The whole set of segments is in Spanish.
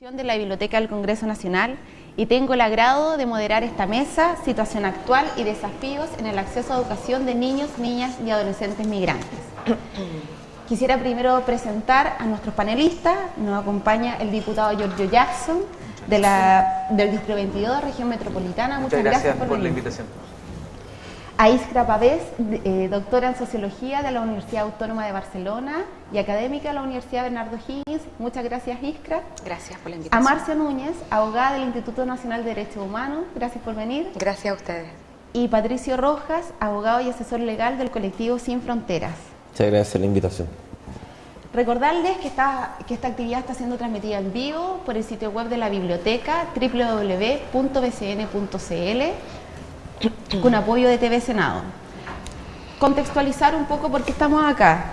de la Biblioteca del Congreso Nacional y tengo el agrado de moderar esta mesa, situación actual y desafíos en el acceso a educación de niños, niñas y adolescentes migrantes. Quisiera primero presentar a nuestros panelistas, nos acompaña el diputado Giorgio Jackson de la, del Distrito 22 de Región Metropolitana. Muchas, gracias, por, la invitación a Iskra Pavés, eh, doctora en Sociología de la Universidad Autónoma de Barcelona y académica de la Universidad Bernardo Higgins. Muchas gracias, Iskra. Gracias por la invitación. A Marcia Núñez, abogada del Instituto Nacional de Derechos Humanos. Gracias por venir. Gracias a ustedes. Y Patricio Rojas, abogado y asesor legal del colectivo Sin Fronteras. Muchas gracias por la invitación. Recordarles que esta, que esta actividad está siendo transmitida en vivo por el sitio web de la biblioteca www.bcn.cl con apoyo de TV Senado. Contextualizar un poco por qué estamos acá.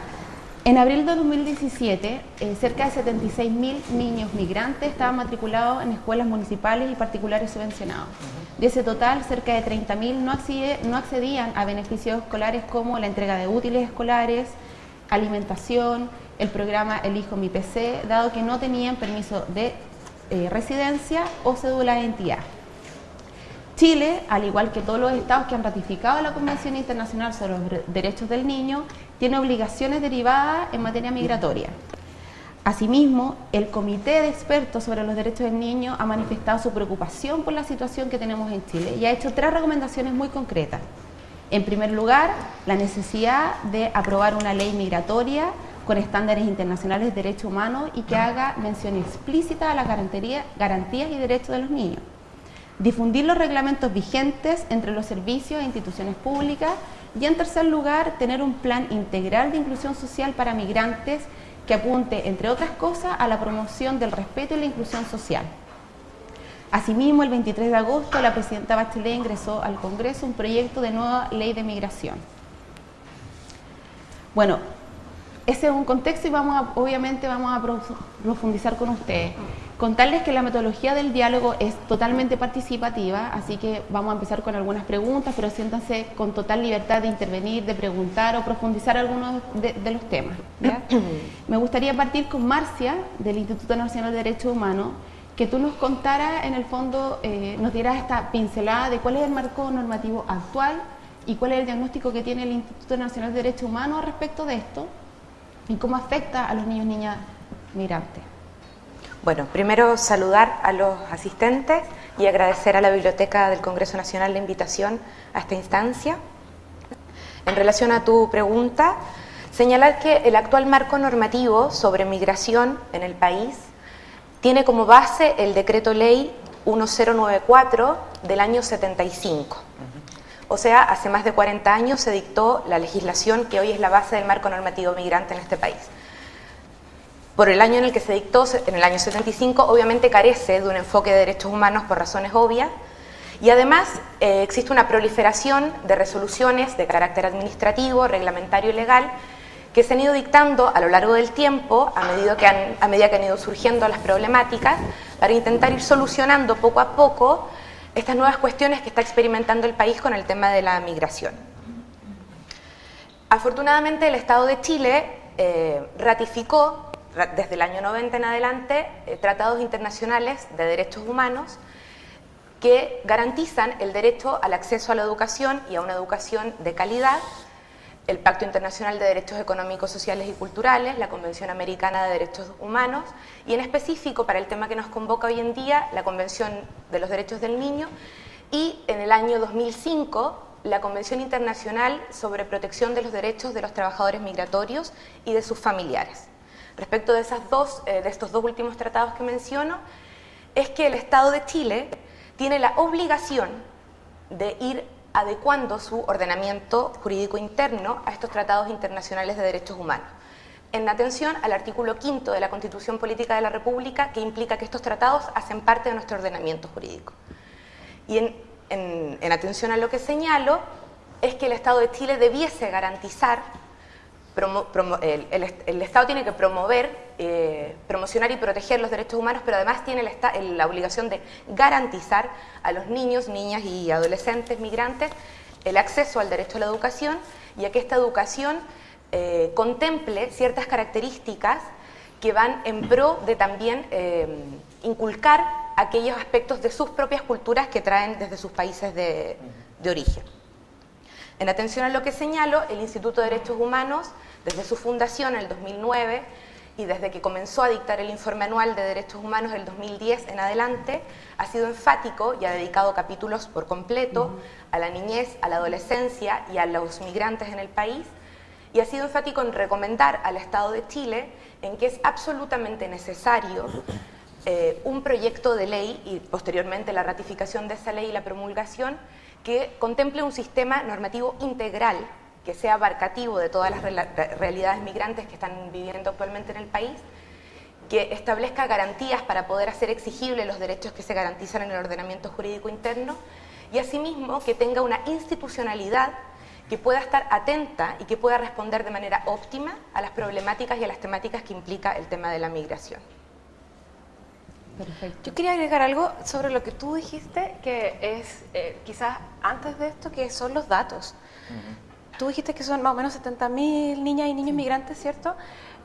En abril de 2017, eh, cerca de 76.000 niños migrantes estaban matriculados en escuelas municipales y particulares subvencionados. De ese total, cerca de 30.000 no, no accedían a beneficios escolares como la entrega de útiles escolares, alimentación, el programa El Hijo Mi PC, dado que no tenían permiso de eh, residencia o cédula de identidad. Chile, al igual que todos los estados que han ratificado la Convención Internacional sobre los Derechos del Niño, tiene obligaciones derivadas en materia migratoria. Asimismo, el Comité de Expertos sobre los Derechos del Niño ha manifestado su preocupación por la situación que tenemos en Chile y ha hecho tres recomendaciones muy concretas. En primer lugar, la necesidad de aprobar una ley migratoria con estándares internacionales de derechos humanos y que haga mención explícita a las garantías y derechos de los niños difundir los reglamentos vigentes entre los servicios e instituciones públicas y en tercer lugar tener un plan integral de inclusión social para migrantes que apunte, entre otras cosas, a la promoción del respeto y la inclusión social. Asimismo, el 23 de agosto, la presidenta Bachelet ingresó al Congreso un proyecto de nueva ley de migración. Bueno, ese es un contexto y vamos a, obviamente vamos a profundizar con ustedes. Contarles que la metodología del diálogo es totalmente participativa, así que vamos a empezar con algunas preguntas, pero siéntanse con total libertad de intervenir, de preguntar o profundizar algunos de, los temas. Me gustaría partir con Marcia, del Instituto Nacional de Derechos Humanos, que tú nos contaras, en el fondo, eh, nos dieras esta pincelada de cuál es el marco normativo actual y cuál es el diagnóstico que tiene el Instituto Nacional de Derechos Humanos respecto de esto y cómo afecta a los niños y niñas migrantes. Bueno, primero saludar a los asistentes y agradecer a la Biblioteca del Congreso Nacional la invitación a esta instancia. En relación a tu pregunta, señalar que el actual marco normativo sobre migración en el país tiene como base el decreto ley 1094 del año 75. O sea, hace más de 40 años se dictó la legislación que hoy es la base del marco normativo migrante en este país. Por el año en el que se dictó, en el año 75, obviamente carece de un enfoque de derechos humanos por razones obvias, y además eh, existe una proliferación de resoluciones de carácter administrativo, reglamentario y legal que se han ido dictando a lo largo del tiempo, a medida que han, a medida que han ido surgiendo las problemáticas, para intentar ir solucionando poco a poco estas nuevas cuestiones que está experimentando el país con el tema de la migración. Afortunadamente el Estado de Chile eh, ratificó desde el año 90 en adelante eh, tratados internacionales de derechos humanos que garantizan el derecho al acceso a la educación y a una educación de calidad, el Pacto Internacional de Derechos Económicos, Sociales y Culturales, la Convención Americana de Derechos Humanos y en específico para el tema que nos convoca hoy en día, la Convención de los Derechos del Niño y en el año 2005 la Convención Internacional sobre Protección de los Derechos de los Trabajadores Migratorios y de sus familiares. Respecto de, esas dos, eh, de estos dos últimos tratados que menciono, es que el Estado de Chile tiene la obligación de ir adecuando su ordenamiento jurídico interno a estos tratados internacionales de derechos humanos, en atención al artículo quinto de la Constitución Política de la República, que implica que estos tratados hacen parte de nuestro ordenamiento jurídico. Y en, en atención a lo que señalo, es que el Estado de Chile debiese garantizar el, Estado tiene que promover, eh, promocionar y proteger los derechos humanos, pero además tiene la obligación de garantizar a los niños, niñas y adolescentes migrantes el acceso al derecho a la educación y a que esta educación eh, contemple ciertas características que van en pro de también eh, inculcar aquellos aspectos de sus propias culturas que traen desde sus países de, de origen. En atención a lo que señalo, el Instituto de Derechos Humanos, desde su fundación en el 2009 y desde que comenzó a dictar el informe anual de derechos humanos del 2010 en adelante, ha sido enfático y ha dedicado capítulos por completo a la niñez, a la adolescencia y a los migrantes en el país, y ha sido enfático en recomendar al Estado de Chile en que es absolutamente necesario eh, un proyecto de ley y posteriormente la ratificación de esa ley y la promulgación que contemple un sistema normativo integral que sea abarcativo de todas las realidades migrantes que están viviendo actualmente en el país, que establezca garantías para poder hacer exigibles los derechos que se garantizan en el ordenamiento jurídico interno y asimismo que tenga una institucionalidad que pueda estar atenta y que pueda responder de manera óptima a las problemáticas y a las temáticas que implica el tema de la migración. Perfecto. Yo quería agregar algo sobre lo que tú dijiste, que es eh, quizás antes de esto, que son los datos. Tú dijiste que son más o menos 70.000 niñas y niños migrantes, ¿cierto?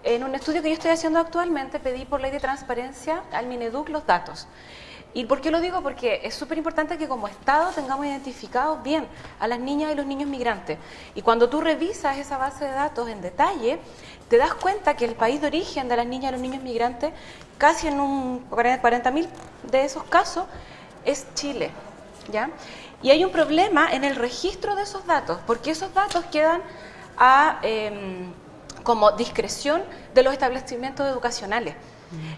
En un estudio que yo estoy haciendo actualmente, pedí por ley de transparencia al Mineduc los datos. ¿Y por qué lo digo? Porque es súper importante que como Estado tengamos identificados bien a las niñas y los niños migrantes. Y cuando tú revisas esa base de datos en detalle, te das cuenta que el país de origen de las niñas y los niños migrantes, casi en un 40.000 de esos casos, es Chile. ¿ya? Y hay un problema en el registro de esos datos, porque esos datos quedan a, em, como discreción de los establecimientos educacionales.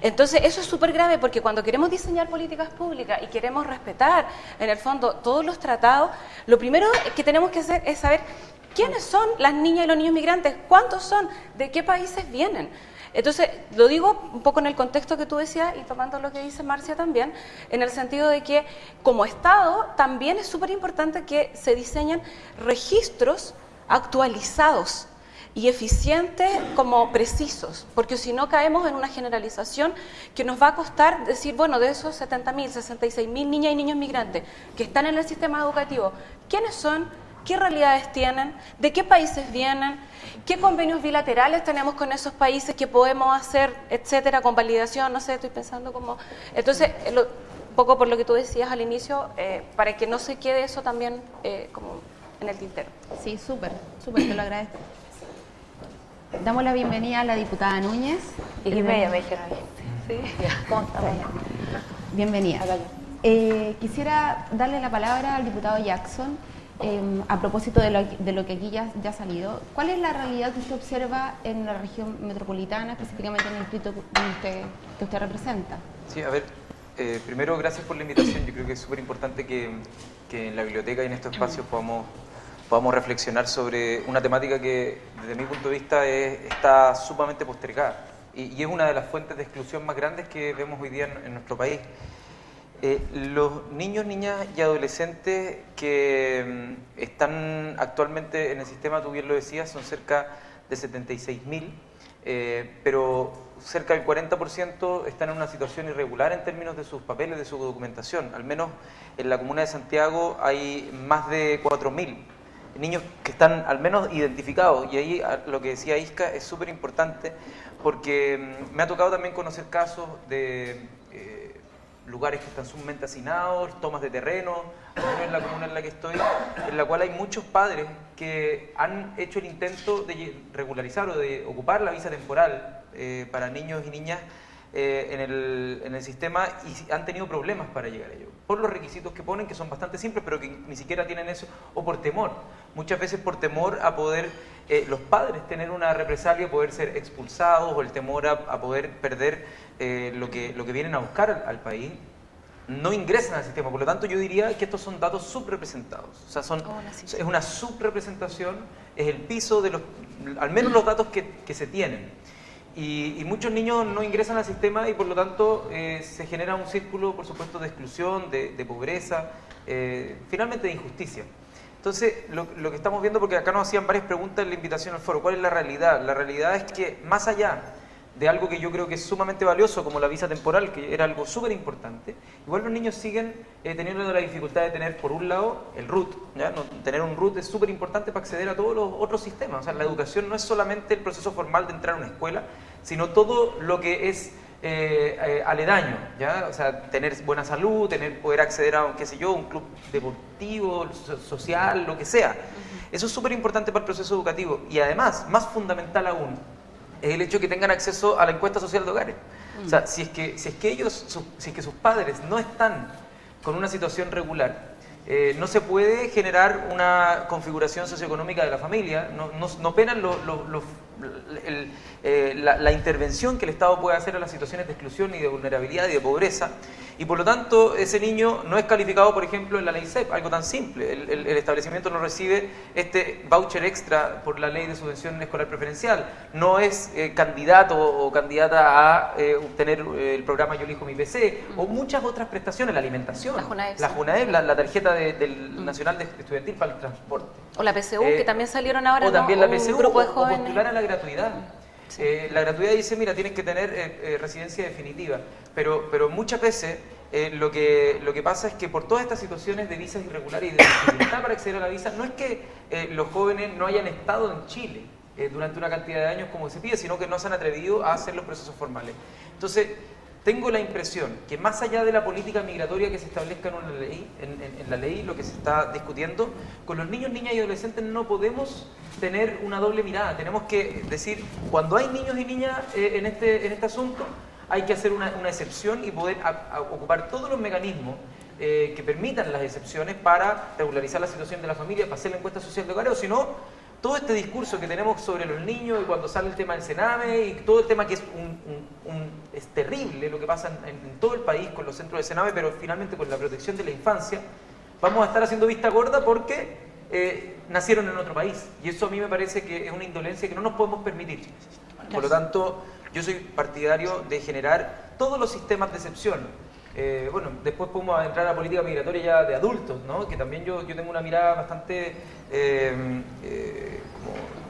Entonces, eso es súper grave porque cuando queremos diseñar políticas públicas y queremos respetar, en el fondo, todos los tratados, lo primero que tenemos que hacer es saber quiénes son las niñas y los niños migrantes, cuántos son, de qué países vienen. Entonces, lo digo un poco en el contexto que tú decías y tomando lo que dice Marcia también, en el sentido de que como Estado también es súper importante que se diseñen registros actualizados y eficientes como precisos, porque si no caemos en una generalización que nos va a costar decir, bueno, de esos 70.000, 66.000 niñas y niños migrantes que están en el sistema educativo, ¿quiénes son? ¿Qué realidades tienen? ¿De qué países vienen? ¿Qué convenios bilaterales tenemos con esos países que podemos hacer, etcétera, con validación? No sé, estoy pensando como... Entonces, un poco por lo que tú decías al inicio, eh, para que no se quede eso también eh, como en el tintero. Sí, súper, súper, te lo agradezco. Damos la bienvenida a la diputada Núñez. Y que me dijeron. Sí. ¿Cómo está? Bienvenida. Eh, quisiera darle la palabra al diputado Jackson em, a propósito de lo, que aquí ya, ha salido. ¿Cuál es la realidad que usted observa en la región metropolitana, específicamente en el distrito que usted, representa? Sí, a ver, eh, primero gracias por la invitación. Yo creo que es súper importante que, que en la biblioteca y en estos espacios podamos podamos reflexionar sobre una temática que desde mi punto de vista está sumamente postergada y, es una de las fuentes de exclusión más grandes que vemos hoy día en, nuestro país. Eh, los niños, niñas y adolescentes que mm, están actualmente en el sistema, tú bien lo decías, son cerca de 76.000, eh, pero cerca del 40% están en una situación irregular en términos de sus papeles, de su documentación. Al menos en la comuna de Santiago hay más de 4.000 niños que están al menos identificados. Y ahí lo que decía Isca es súper importante porque mm, me ha tocado también conocer casos de lugares que están sumamente hacinados, tomas de terreno, en la comuna en la que estoy, en la cual hay muchos padres que han hecho el intento de regularizar o de ocupar la visa temporal eh, para niños y niñas eh, en, el, en, el, sistema y han tenido problemas para llegar a ello. Por los requisitos que ponen, que son bastante simples, pero que ni siquiera tienen eso, o por temor. Muchas veces por temor a poder eh, los padres tener una represalia, poder ser expulsados, o el temor a, poder perder eh, lo, que, lo que vienen a buscar al, país, no ingresan al sistema. Por lo tanto, yo diría que estos son datos subrepresentados. O sea, son, oh, es una subrepresentación, es el piso de los, al menos los datos que, que se tienen. Y, muchos niños no ingresan al sistema y por lo tanto eh, se genera un círculo, por supuesto, de exclusión, de, pobreza, eh, finalmente de injusticia. Entonces, lo, lo, que estamos viendo, porque acá nos hacían varias preguntas en la invitación al foro, ¿cuál es la realidad? La realidad es que más allá de algo que yo creo que es sumamente valioso, como la visa temporal, que era algo súper importante, igual los niños siguen eh, teniendo la dificultad de tener, por un lado, el RUT. ¿ya? tener un RUT es súper importante para acceder a todos los otros sistemas. O sea, la educación no es solamente el proceso formal de entrar a una escuela, sino todo lo que es eh, eh, aledaño, ¿ya? O sea, tener buena salud, tener, poder acceder a, qué sé yo, un club deportivo, social, lo que sea. Eso es súper importante para el proceso educativo. Y además, más fundamental aún, es el hecho de que tengan acceso a la encuesta social de hogares. O sea, si es que, si es que ellos, si es que sus padres no están con una situación regular, eh, no se puede generar una configuración socioeconómica de la familia, no, no, penan eh, la, la, intervención que el Estado puede hacer a las situaciones de exclusión y de vulnerabilidad y de pobreza, y por lo tanto ese niño no es calificado, por ejemplo, en la ley CEP, algo tan simple. El, establecimiento no recibe este voucher extra por la ley de subvención escolar preferencial, no es eh, candidato o candidata a eh, obtener eh, el programa Yo elijo mi PC, o muchas otras prestaciones, la alimentación, la JUNAEB, la, tarjeta del mm. Nacional de Estudiantil para el Transporte. O la PCU, que también salieron ahora, O también la PCU, de jóvenes. o postular a la gratuidad. La gratuidad dice, mira, tienes que tener residencia definitiva, pero, pero muchas veces eh, lo, que, lo que pasa es que por todas estas situaciones de visas irregulares y de dificultad para acceder a la visa, no es que eh, los jóvenes no hayan estado en Chile eh, durante una cantidad de años como se pide, sino que no se han atrevido a hacer los procesos formales. Entonces, tengo la impresión que más allá de la política migratoria que se establezca en, una ley, en, la ley, lo que se está discutiendo, con los niños, niñas y adolescentes no podemos tener una doble mirada. Tenemos que decir, cuando hay niños y niñas en, este, en este asunto, hay que hacer una, excepción y poder ocupar todos los mecanismos eh, que permitan las excepciones para regularizar la situación de la familia, para hacer la encuesta social de hogar, o si no, todo este discurso que tenemos sobre los niños y cuando sale el tema del Sename y todo el tema que es, un, es terrible lo que pasa en, todo el país con los centros de Sename, pero finalmente con la protección de la infancia, vamos a estar haciendo vista gorda porque eh, nacieron en otro país. Y eso a mí me parece que es una indolencia que no nos podemos permitir. Por lo tanto, yo soy partidario de generar todos los sistemas de excepción. Eh, bueno, después podemos entrar a la política migratoria ya de adultos, ¿no? que también yo, yo tengo una mirada bastante eh, eh,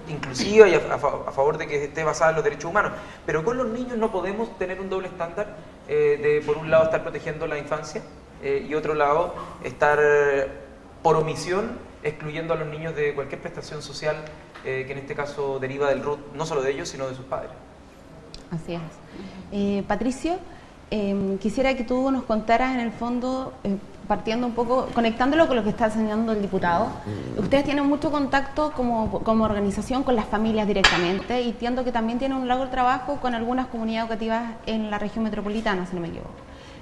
inclusiva y a, favor de que esté basada en los derechos humanos. Pero con los niños no podemos tener un doble estándar de, por un lado, estar protegiendo la infancia y otro lado, estar por omisión excluyendo a los niños de cualquier prestación social que en este caso deriva del RUT, no solo de ellos, sino de sus padres. Así es. Patricio, em, quisiera que tú nos contaras en el fondo, eh, partiendo un poco, conectándolo con lo que está enseñando el diputado. Ustedes tienen mucho contacto como, como organización con las familias directamente y entiendo que también tienen un largo trabajo con algunas comunidades educativas en la región metropolitana, si no me equivoco.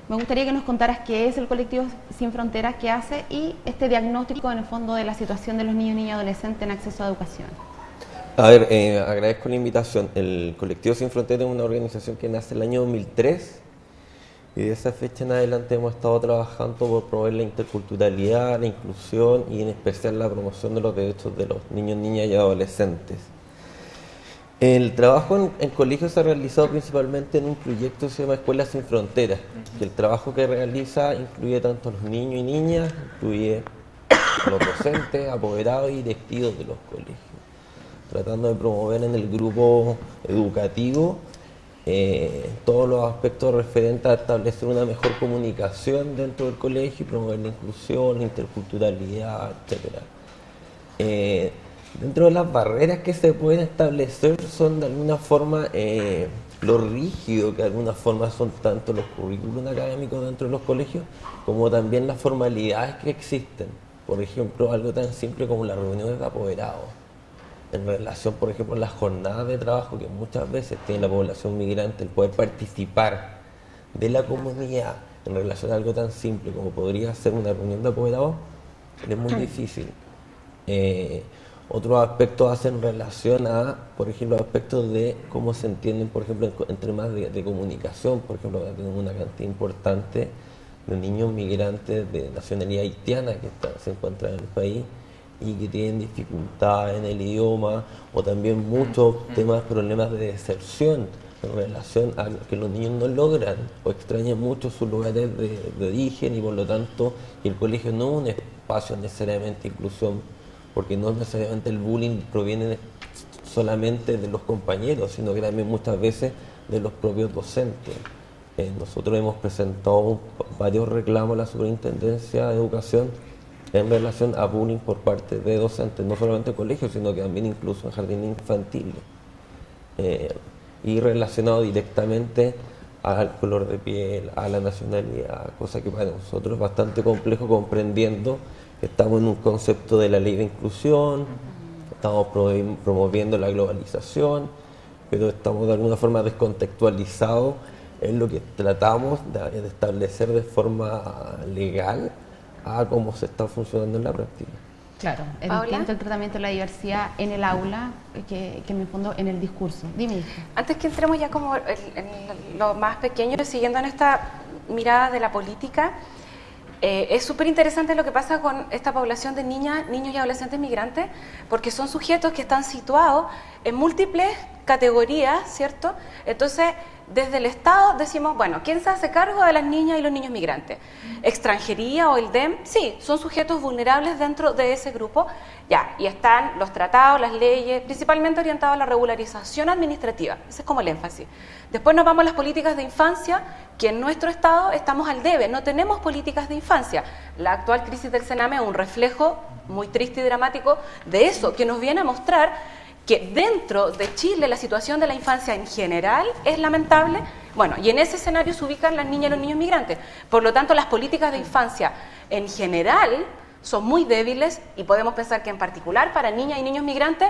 Me gustaría que nos contaras qué es el colectivo Sin Fronteras, qué hace y este diagnóstico en el fondo de la situación de los niños, niñas y adolescentes en acceso a educación. A ver, eh, agradezco la invitación. El Colectivo Sin Fronteras es una organización que nace el año 2003 y de esa fecha en adelante hemos estado trabajando por promover la interculturalidad, la inclusión y en especial la promoción de los derechos de los niños, niñas y adolescentes. El trabajo en, el colegio se ha realizado principalmente en un proyecto que se llama Escuelas Sin Fronteras, que el trabajo que realiza incluye tanto a los niños y niñas, incluye a los docentes, apoderados y directivos de los colegios tratando de promover en el grupo educativo eh, todos los aspectos referentes a establecer una mejor comunicación dentro del colegio y promover la inclusión, la interculturalidad, etc. Eh, dentro de las barreras que se pueden establecer son de alguna forma eh, lo rígido que de alguna forma son tanto los currículos académicos dentro de los colegios como también las formalidades que existen. Por ejemplo, algo tan simple como las reuniones de apoderados en relación, por ejemplo, a las jornadas de trabajo que muchas veces tiene la población migrante, el poder participar de la comunidad en relación a algo tan simple como podría ser una reunión de apoderados, es muy difícil. Eh, otros aspectos hacen relación a, por ejemplo, aspectos de cómo se entienden, por ejemplo, en, temas de, comunicación. Por ejemplo, tenemos una cantidad importante de niños migrantes de nacionalidad haitiana que se encuentran en el país y que tienen dificultad en el idioma o también muchos mm. temas, problemas de deserción en relación a que los niños no logran o extrañan mucho sus lugares de, origen y por lo tanto el colegio no es un espacio necesariamente de inclusión porque no necesariamente el bullying proviene solamente de los compañeros sino que también muchas veces de los propios docentes. Eh, nosotros hemos presentado varios reclamos a la Superintendencia de Educación en relación a bullying por parte de docentes, no solamente en colegios, sino que también incluso en jardines infantiles. Eh, y relacionado directamente al color de piel, a la nacionalidad, cosa que para nosotros es bastante complejo comprendiendo que estamos en un concepto de la ley de inclusión, estamos promoviendo la globalización, pero estamos de alguna forma descontextualizados en lo que tratamos de establecer de forma legal a cómo se está funcionando en la práctica. Claro, es distinto el tratamiento de la diversidad en el aula que, que en el fondo en el discurso. Dime. Antes que entremos ya como en, lo más pequeño, siguiendo en esta mirada de la política, eh, es súper interesante lo que pasa con esta población de niñas, niños y adolescentes migrantes, porque son sujetos que están situados en múltiples categorías, ¿cierto? Entonces, desde el Estado decimos, bueno, ¿quién se hace cargo de las niñas y los niños migrantes? ¿Extranjería o el DEM? Sí, son sujetos vulnerables dentro de ese grupo. Ya, y están los tratados, las leyes, principalmente orientados a la regularización administrativa. Ese es como el énfasis. Después nos vamos a las políticas de infancia, que en nuestro Estado estamos al debe, no tenemos políticas de infancia. La actual crisis del Sename es un reflejo muy triste y dramático de eso, que nos viene a mostrar que dentro de Chile la situación de la infancia en general es lamentable, bueno, y en ese escenario se ubican las niñas y los niños migrantes. Por lo tanto, las políticas de infancia en general son muy débiles y podemos pensar que en particular para niñas y niños migrantes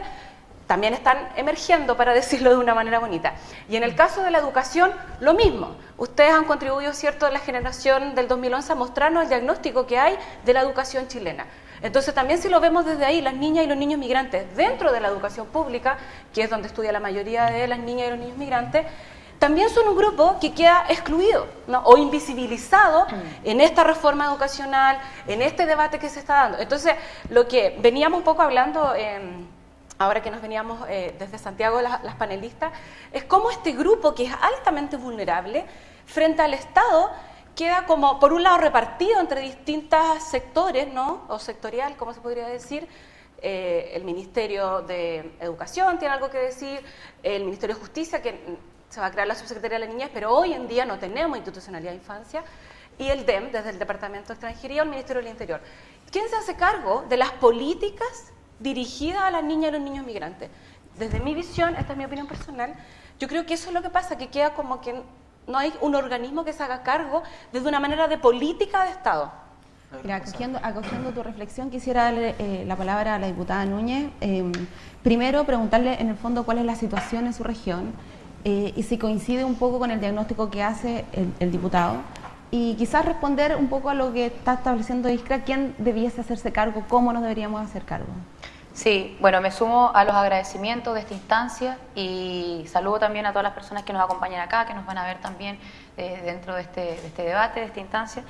también están emergiendo, para decirlo de una manera bonita. Y en el caso de la educación, lo mismo. Ustedes han contribuido, ¿cierto?, de la generación del 2011 a mostrarnos el diagnóstico que hay de la educación chilena. Entonces también si lo vemos desde ahí, las niñas y los niños migrantes dentro de la educación pública, que es donde estudia la mayoría de las niñas y los niños migrantes, también son un grupo que queda excluido o invisibilizado mm. en esta reforma educacional, en este debate que se está dando. Entonces, lo que veníamos un poco hablando, ahora que nos veníamos eh, desde Santiago las panelistas, es cómo este grupo que es altamente vulnerable frente al Estado queda como, por un lado, repartido entre distintos sectores, ¿no? O sectorial, como se podría decir. Eh, el Ministerio de Educación tiene algo que decir, el Ministerio de Justicia, que se va a crear la Subsecretaría de la Niñez, pero hoy en día no tenemos institucionalidad de infancia, y el DEM, desde el Departamento de Extranjería, o el Ministerio del Interior. ¿Quién se hace cargo de las políticas dirigidas a las niñas y los niños migrantes? Desde mi visión, esta es mi opinión personal, yo creo que eso es lo que pasa, que queda como que no hay un organismo que se haga cargo desde una manera de política de Estado. acogiendo, tu reflexión, quisiera darle eh, la palabra a la diputada Núñez. Em, primero, preguntarle en el fondo cuál es la situación en su región eh, y si coincide un poco con el diagnóstico que hace el, diputado. Y quizás responder un poco a lo que está estableciendo Iskra, quién debiese hacerse cargo, cómo nos deberíamos hacer cargo. Sí, bueno, me sumo a los agradecimientos de esta instancia y saludo también a todas las personas que nos acompañan acá, que nos van a ver también eh, dentro de este, este, debate, de esta instancia.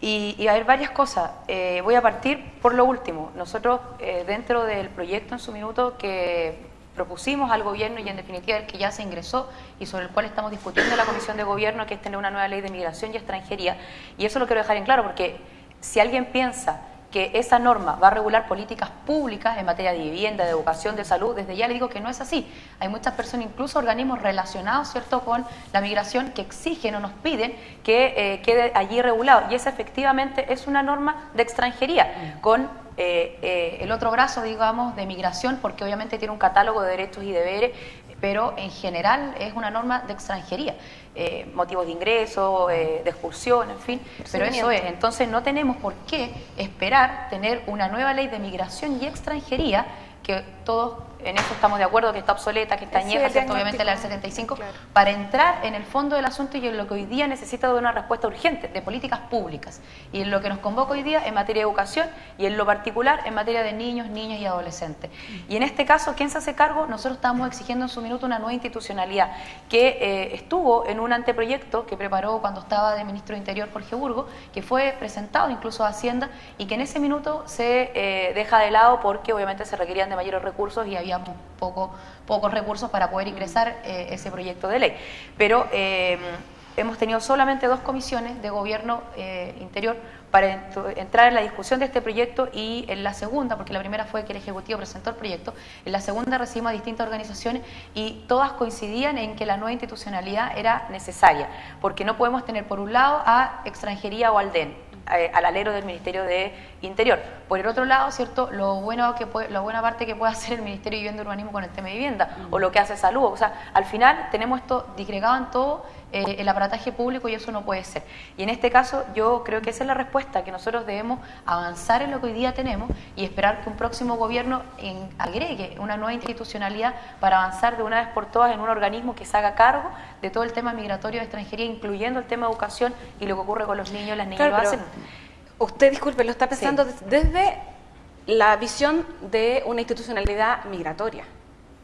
Y, a ver varias cosas. Eh, voy a partir por lo último. Nosotros, eh, dentro del proyecto en su minuto que propusimos al gobierno y en definitiva el que ya se ingresó y sobre el cual estamos discutiendo en la Comisión de Gobierno, que es tener una nueva ley de migración y extranjería. Y eso lo quiero dejar en claro porque si alguien piensa que esa norma va a regular políticas públicas en materia de vivienda, de educación, de salud, desde ya le digo que no es así. Hay muchas personas, incluso organismos relacionados ¿cierto? con la migración, que exigen o nos piden que eh, quede allí regulado. Y esa efectivamente es una norma de extranjería, con eh, eh, el otro brazo, digamos, de migración, porque obviamente tiene un catálogo de derechos y deberes, pero en general es una norma de extranjería. Eh, motivos de ingreso, de expulsión, en fin, pero eso es. Entonces no tenemos por qué esperar tener una nueva ley de migración y extranjería que todos en eso estamos de acuerdo, que está obsoleta, que está añeja, obviamente la del 75, para entrar en el fondo del asunto y en lo que hoy día necesita de una respuesta urgente, de políticas públicas, y en lo que nos convoca hoy día en materia de educación y en lo particular en materia de niños, niñas y adolescentes. Y en este caso, ¿quién se hace cargo? Nosotros estamos exigiendo en su minuto una nueva institucionalidad que eh, estuvo en un anteproyecto que preparó cuando estaba de ministro de Interior Jorge Burgo, que fue presentado incluso a Hacienda y que en ese minuto se eh, deja de lado porque obviamente se requerían de mayores recursos y había poco, pocos recursos para poder ingresar eh, ese proyecto de ley. Pero eh, hemos tenido solamente dos comisiones de gobierno eh, interior para entrar en la discusión de este proyecto y en la segunda, porque la primera fue que el Ejecutivo presentó el proyecto, en la segunda recibimos a distintas organizaciones y todas coincidían en que la nueva institucionalidad era necesaria, porque no podemos tener por un lado a extranjería o al DEN, eh, al alero del Ministerio de Interior. Por el otro lado, ¿cierto? Lo bueno que puede, la buena parte que puede hacer el Ministerio de Vivienda y Urbanismo con el tema de vivienda, o lo que hace salud. O sea, al final tenemos esto disgregado en todo eh, el aparataje público y eso no puede ser. Y en este caso yo creo que esa es la respuesta, que nosotros debemos avanzar en lo que hoy día tenemos y esperar que un próximo gobierno agregue una nueva institucionalidad para avanzar de una vez por todas en un organismo que se haga cargo de todo el tema migratorio de extranjería, incluyendo el tema de educación y lo que ocurre con los niños, las niñas lo hacen. Usted, disculpe, lo está pensando desde la visión de una institucionalidad migratoria.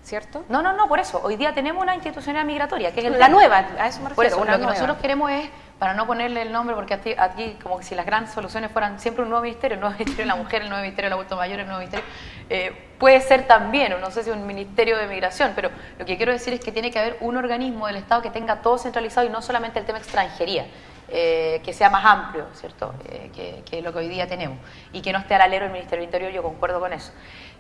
¿Cierto? No, no, no, por eso. Hoy día tenemos una institucionalidad migratoria, que es la nueva, a eso me refiero. Por eso, lo que nosotros queremos es, para no ponerle el nombre, porque aquí, como que si las grandes soluciones fueran siempre un nuevo ministerio, el nuevo ministerio de la mujer, el nuevo ministerio del adulto mayor, el nuevo ministerio, eh, puede ser también, o no sé si un ministerio de migración, pero lo que quiero decir es que tiene que haber un organismo del Estado que tenga todo centralizado y no solamente el tema extranjería. Eh, que sea más amplio, ¿cierto? Eh, que, lo que hoy día tenemos y que no esté al alero del Ministerio del Interior, yo concuerdo con eso.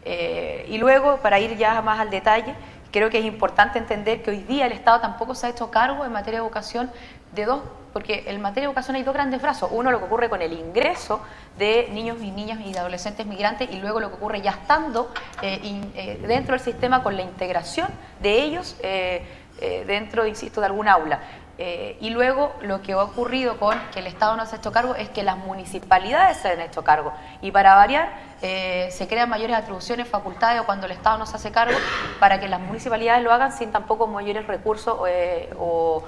Eh, y luego, para ir ya más al detalle, creo que es importante entender que hoy día el Estado tampoco se ha hecho cargo en materia de educación de dos, porque en materia de educación hay dos grandes brazos. Uno, lo que ocurre con el ingreso de niños y niñas y adolescentes migrantes, y luego lo que ocurre ya estando dentro del sistema con la integración de ellos dentro, insisto, de algún aula. Eh, y luego lo que ha ocurrido con que el Estado no se ha hecho cargo es que las municipalidades se han hecho cargo. Y para variar, eh, se crean mayores atribuciones, facultades o cuando el Estado no se hace cargo para que las municipalidades lo hagan sin tampoco mayores recursos eh, o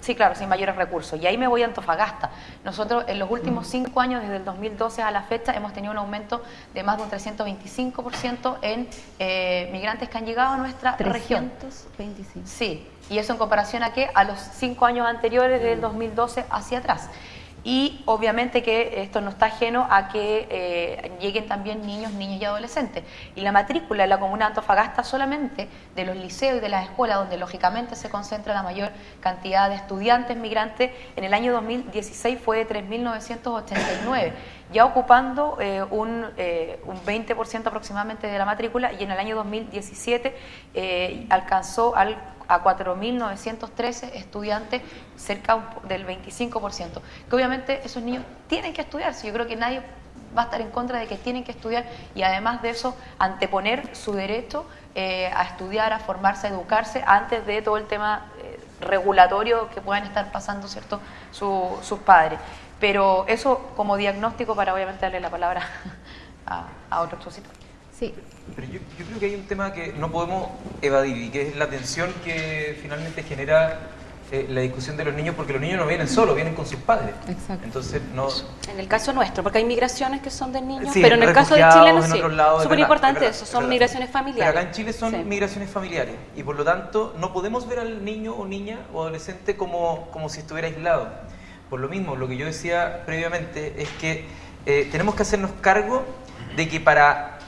sí, claro, sin mayores recursos. Y ahí me voy a Antofagasta. Nosotros en los últimos cinco años, desde el 2012 a la fecha, hemos tenido un aumento de más de un 325% en migrantes que han llegado a nuestra región. 325. Sí, y eso en comparación a qué? A los cinco años anteriores, del 2012 hacia atrás y obviamente que esto no está ajeno a que eh, lleguen también niños, niñas y adolescentes. Y la matrícula en la comuna de Antofagasta solamente de los liceos y de las escuelas, donde lógicamente se concentra la mayor cantidad de estudiantes migrantes, en el año 2016 fue de 3.989, ya ocupando eh, un, eh, un 20% aproximadamente de la matrícula y en el año 2017 alcanzó al a 4.913 estudiantes, cerca del 25%. Que obviamente esos niños tienen que estudiar, yo creo que nadie va a estar en contra de que tienen que estudiar y además de eso anteponer su derecho eh, a estudiar, a formarse, a educarse antes de todo el tema eh, regulatorio que puedan estar pasando cierto sus padres. Pero eso como diagnóstico para obviamente darle la palabra a, a otro expositor. Sí. Pero yo, creo que hay un tema que no podemos evadir y que es la tensión que finalmente genera eh, la discusión de los niños, porque los niños no vienen solos, vienen con sus padres. Exacto. Entonces, no... En el caso nuestro, porque hay migraciones que son de niños, pero en el caso de Chile no sé. Súper importante eso, son migraciones familiares. Pero acá en Chile son migraciones familiares y por lo tanto no podemos ver al niño o niña o adolescente como, como si estuviera aislado. Por lo mismo, lo que yo decía previamente es que eh, tenemos que hacernos cargo de que para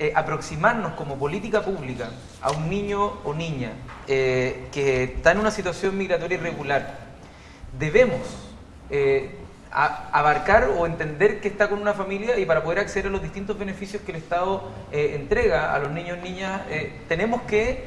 eh, aproximarnos como política pública a un niño o niña eh, que está en una situación migratoria irregular, debemos eh, abarcar o entender que está con una familia y para poder acceder a los distintos beneficios que el Estado entrega a los niños y niñas, tenemos que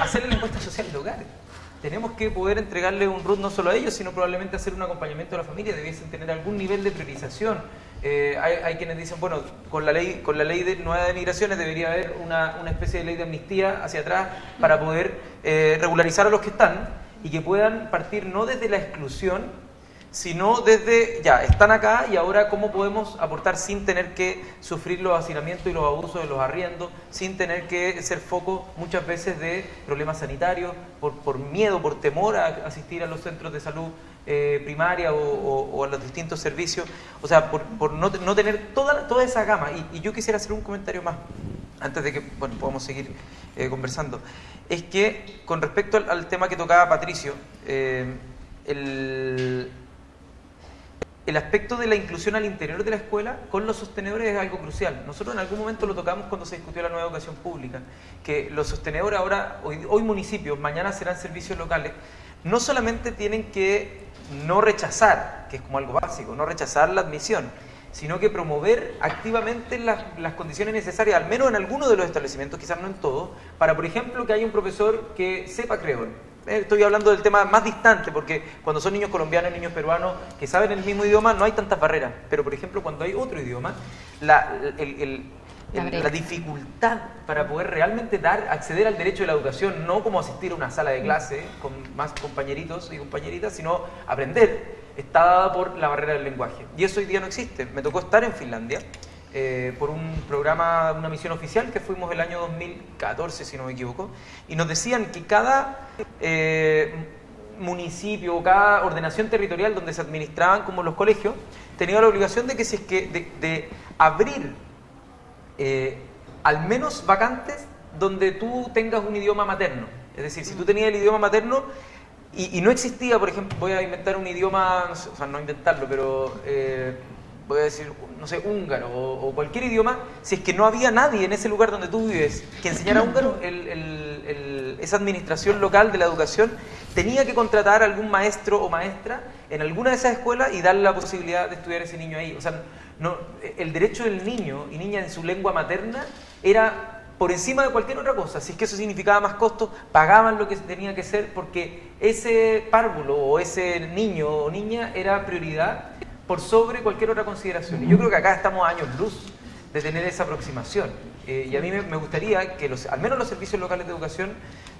hacerle la encuesta social del hogar tenemos que poder entregarle un RUT no solo a ellos, sino probablemente hacer un acompañamiento a la familia, debiesen tener algún nivel de priorización. Eh, hay, quienes dicen, bueno, con la ley, con la ley de, nueva de migraciones debería haber una, especie de ley de amnistía hacia atrás para poder eh, regularizar a los que están y que puedan partir no desde la exclusión, sino desde, ya, están acá y ahora cómo podemos aportar sin tener que sufrir los hacinamientos y los abusos de los arriendos, sin tener que ser foco muchas veces de problemas sanitarios, por, miedo, por temor a asistir a los centros de salud eh, primaria o, a los distintos servicios, o sea, por, no, tener toda, toda esa gama. Y, yo quisiera hacer un comentario más, antes de que bueno, podamos seguir eh, conversando, es que con respecto al, tema que tocaba Patricio, eh, el el aspecto de la inclusión al interior de la escuela con los sostenedores es algo crucial. Nosotros en algún momento lo tocamos cuando se discutió la nueva educación pública, que los sostenedores ahora, hoy, hoy municipios, mañana serán servicios locales, no solamente tienen que no rechazar, que es como algo básico, no rechazar la admisión, sino que promover activamente las, condiciones necesarias, al menos en algunos de los establecimientos, quizás no en todos, para, por ejemplo, que haya un profesor que sepa creol estoy hablando del tema más distante, porque cuando son niños colombianos niños peruanos que saben el mismo idioma, no hay tantas barreras. Pero, por ejemplo, cuando hay otro idioma, la, el- el- el- la dificultad para poder realmente dar, acceder al derecho de la educación, no como asistir a una sala de clase con más compañeritos y compañeritas, sino aprender, está dada por la barrera del lenguaje. Y eso hoy día no existe. Me tocó estar en Finlandia eh, por un programa, una misión oficial que fuimos el año 2014, si no me equivoco, y nos decían que cada eh, municipio o cada ordenación territorial donde se administraban como los colegios tenía la obligación de que si es que de, de abrir eh, al menos vacantes donde tú tengas un idioma materno. Es decir, si tú tenías el idioma materno y, y no existía, por ejemplo, voy a inventar un idioma, o sea, no inventarlo, pero eh, voy a decir, no sé, húngaro o, cualquier idioma, si es que no había nadie en ese lugar donde tú vives que enseñara húngaro, el- el- esa administración local de la educación tenía que contratar a algún maestro o maestra en alguna de esas escuelas y darle la posibilidad de estudiar a ese niño ahí. O sea, no, el derecho del niño y niña en su lengua materna era por encima de cualquier otra cosa. Si es que eso significaba más costos, pagaban lo que tenía que ser porque ese párvulo o ese niño o niña era prioridad por sobre cualquier otra consideración. Y yo creo que acá estamos a años luz de tener esa aproximación. Eh, y a mí me, me gustaría que los, al menos los servicios locales de educación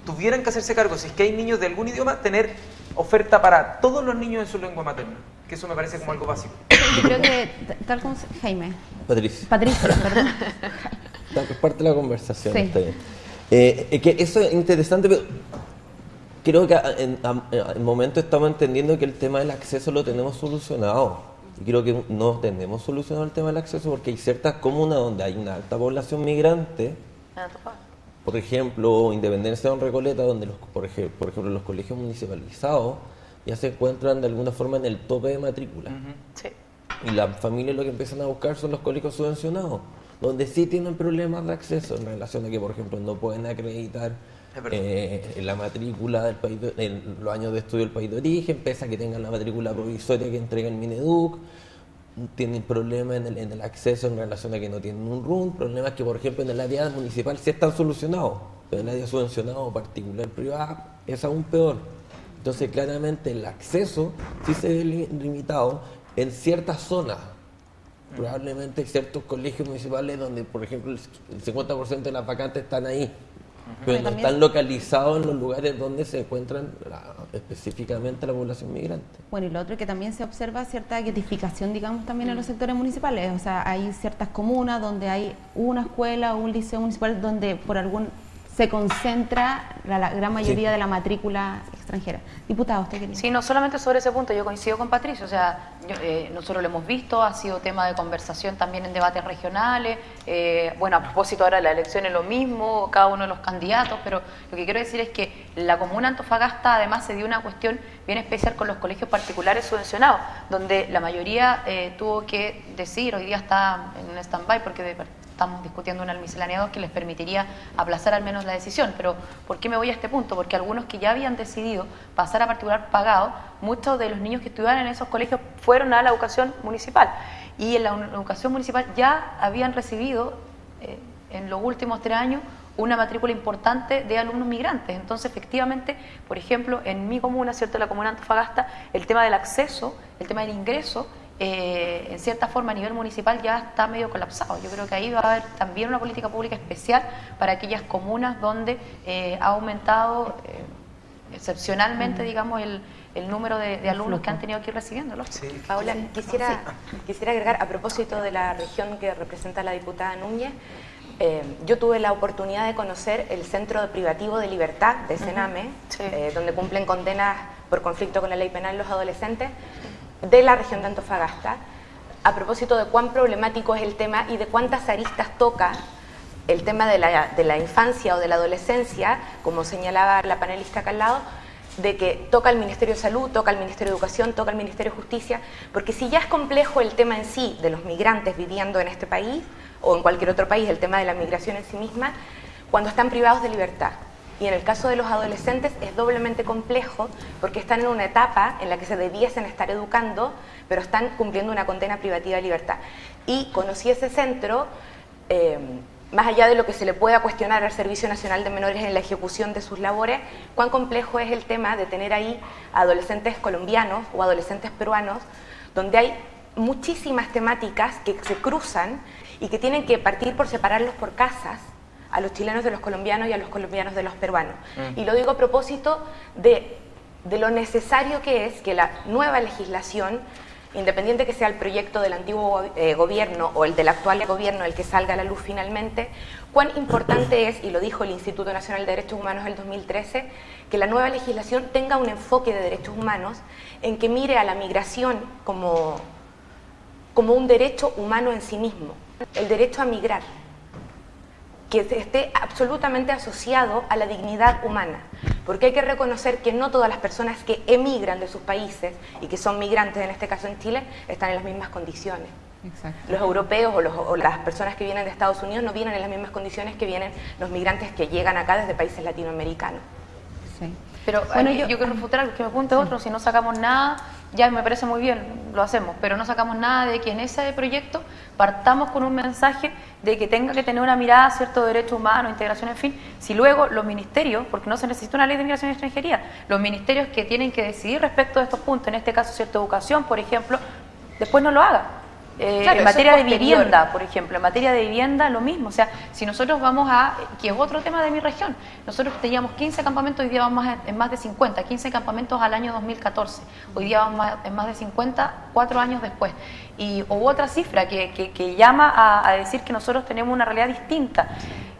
tuvieran que hacerse cargo, si es que hay niños de algún idioma, tener oferta para todos los niños en su lengua materna. Que eso me parece como algo básico. Yo creo que, tal como Jaime, Patricia. Patricia, perdón. Es parte de la conversación, Sí. está bien. Eh, es que eso es interesante, pero creo que a- en, en momento estamos entendiendo que el tema del acceso lo tenemos solucionado. Y creo que no tenemos solucionado el tema del acceso porque hay ciertas comunas donde hay una alta población migrante, Antofagasta. por ejemplo, Independencia de Recoleta, donde los, por, ej- por ejemplo los colegios municipalizados ya se encuentran de alguna forma en el tope de matrícula. Sí. Y las familias lo que empiezan a buscar son los colegios subvencionados, donde sí tienen problemas de acceso en relación a que, por ejemplo, no pueden acreditar Verdad. eh, la matrícula del país, de- en los años de estudio del país de origen, pese a que tengan la matrícula provisoria que entrega el Mineduc, tienen problemas en el, en acceso en relación a que no tienen un RUN, problemas que, por ejemplo, en el área municipal sí están solucionados, pero en el área subvencionado, particular, privado, es aún peor. Entonces, claramente, el acceso sí se ve li- limitado en ciertas zonas. Probablemente ciertos colegios municipales donde, por ejemplo, el 50% de las vacantes están ahí, pero no están localizados en los lugares donde se encuentran la- específicamente la población migrante. Bueno, y lo otro es que también se observa cierta guetificación, digamos, también en los sectores municipales. O sea, hay ciertas comunas donde hay una escuela o un liceo municipal donde por algún se concentra la, la gran mayoría de la matrícula extranjera. Diputado, usted quería. Sí, no solamente sobre ese punto, yo coincido con Patricio, o sea, yo, eh, nosotros lo hemos visto, ha sido tema de conversación también en debates regionales, eh, bueno, a propósito ahora de la elección es lo mismo, cada uno de los candidatos, pero lo que quiero decir es que la comuna Antofagasta además se dio una cuestión bien especial con los colegios particulares subvencionados, donde la mayoría eh, tuvo que decir, hoy día está en un stand-by porque de- estamos discutiendo una miscelánea 2 que les permitiría aplazar al menos la decisión. Pero ¿por qué me voy a este punto? Porque algunos que ya habían decidido pasar a particular pagado, muchos de los niños que estudiaban en esos colegios fueron a la educación municipal. Y en la educación municipal ya habían recibido eh, en los últimos tres años una matrícula importante de alumnos migrantes. Entonces, efectivamente, por ejemplo, en mi comuna, ¿cierto? La comuna Antofagasta, el tema del acceso, el tema del ingreso, eh, en cierta forma a nivel municipal ya está medio colapsado. Yo creo que ahí va a haber también una política pública especial para aquellas comunas donde eh, ha aumentado eh, excepcionalmente, digamos, el, el número de, de alumnos que han tenido que ir recibiéndolos. Sí. Paula, quisiera, quisiera agregar, a propósito de la región que representa la diputada Núñez, eh, yo tuve la oportunidad de conocer el Centro Privativo de Libertad de Sename, Sí. eh, donde cumplen condenas por conflicto con la ley penal los adolescentes de la región de Antofagasta, a propósito de cuán problemático es el tema y de cuántas aristas toca el tema de la, de la infancia o de la adolescencia, como señalaba la panelista acá al lado, de que toca el Ministerio de Salud, toca el Ministerio de Educación, toca el Ministerio de Justicia, porque si ya es complejo el tema en sí de los migrantes viviendo en este país o en cualquier otro país, el tema de la migración en sí misma, cuando están privados de libertad. Y en el caso de los adolescentes es doblemente complejo porque están en una etapa en la que se debiesen estar educando, pero están cumpliendo una condena privativa de libertad. Y conocí ese centro eh, más allá de lo que se le pueda cuestionar al Servicio Nacional de Menores en la ejecución de sus labores, cuán complejo es el tema de tener ahí adolescentes colombianos o adolescentes peruanos, donde hay muchísimas temáticas que se cruzan y que tienen que partir por separarlos por casas a los chilenos de los colombianos y a los colombianos de los peruanos. Mm. Y lo digo a propósito de, de lo necesario que es que la nueva legislación independiente que sea el proyecto del antiguo eh, gobierno o el del actual gobierno el que salga a la luz finalmente, cuán importante es, y lo dijo el Instituto Nacional de Derechos Humanos en el 2013, que la nueva legislación tenga un enfoque de derechos humanos en que mire a la migración como, como un derecho humano en sí mismo, el derecho a migrar que esté absolutamente asociado a la dignidad humana, porque hay que reconocer que no todas las personas que emigran de sus países y que son migrantes, en este caso en Chile, están en las mismas condiciones. Los europeos o, las personas que vienen de Estados Unidos no vienen en las mismas condiciones que vienen los migrantes que llegan acá desde países latinoamericanos. Sí. Pero bueno, yo, quiero refutar que me apunte otro, si no sacamos nada ya me parece muy bien, lo hacemos, pero no sacamos nada de que en ese proyecto partamos con un mensaje de que tenga que tener una mirada, cierto derecho humano, integración, en fin, si luego los ministerios, porque no se necesita una ley de migración y extranjería, los ministerios que tienen que decidir respecto de estos puntos, en este caso cierta educación, por ejemplo, después no lo haga. Eh, en materia de vivienda, por ejemplo, en materia de vivienda lo mismo. O sea, si nosotros vamos a, que es otro tema de mi región, nosotros teníamos 15 campamentos, hoy día vamos en más de 50, 15 campamentos al año 2014, hoy día vamos en más de 50, cuatro años después. Y hubo otra cifra que, que, llama a, a decir que nosotros tenemos una realidad distinta.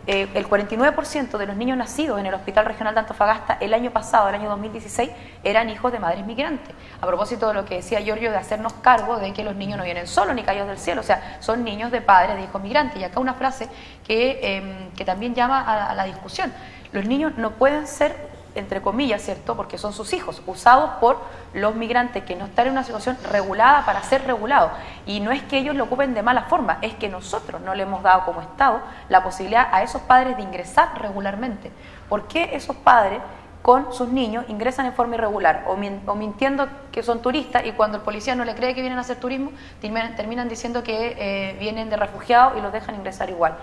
Eh, el 49% de los niños nacidos en el Hospital Regional de Antofagasta el año pasado, el año 2016, eran hijos de madres migrantes. A propósito de lo que decía Giorgio de hacernos cargo de que los niños no vienen solos ni caídos del cielo, o sea, son niños de padres de hijos migrantes. Y acá una frase que, em, que también llama a la discusión. Los niños no pueden ser entre comillas, ¿cierto? Porque son sus hijos, usados por los migrantes que no están en una situación regulada para ser regulados. Y no es que ellos lo ocupen de mala forma, es que nosotros no le hemos dado como Estado la posibilidad a esos padres de ingresar regularmente. ¿Por qué esos padres con sus niños ingresan en forma irregular o, mintiendo que son turistas y cuando el policía no le cree que vienen a hacer turismo, terminan, diciendo que eh, vienen de refugiados y los dejan ingresar igual?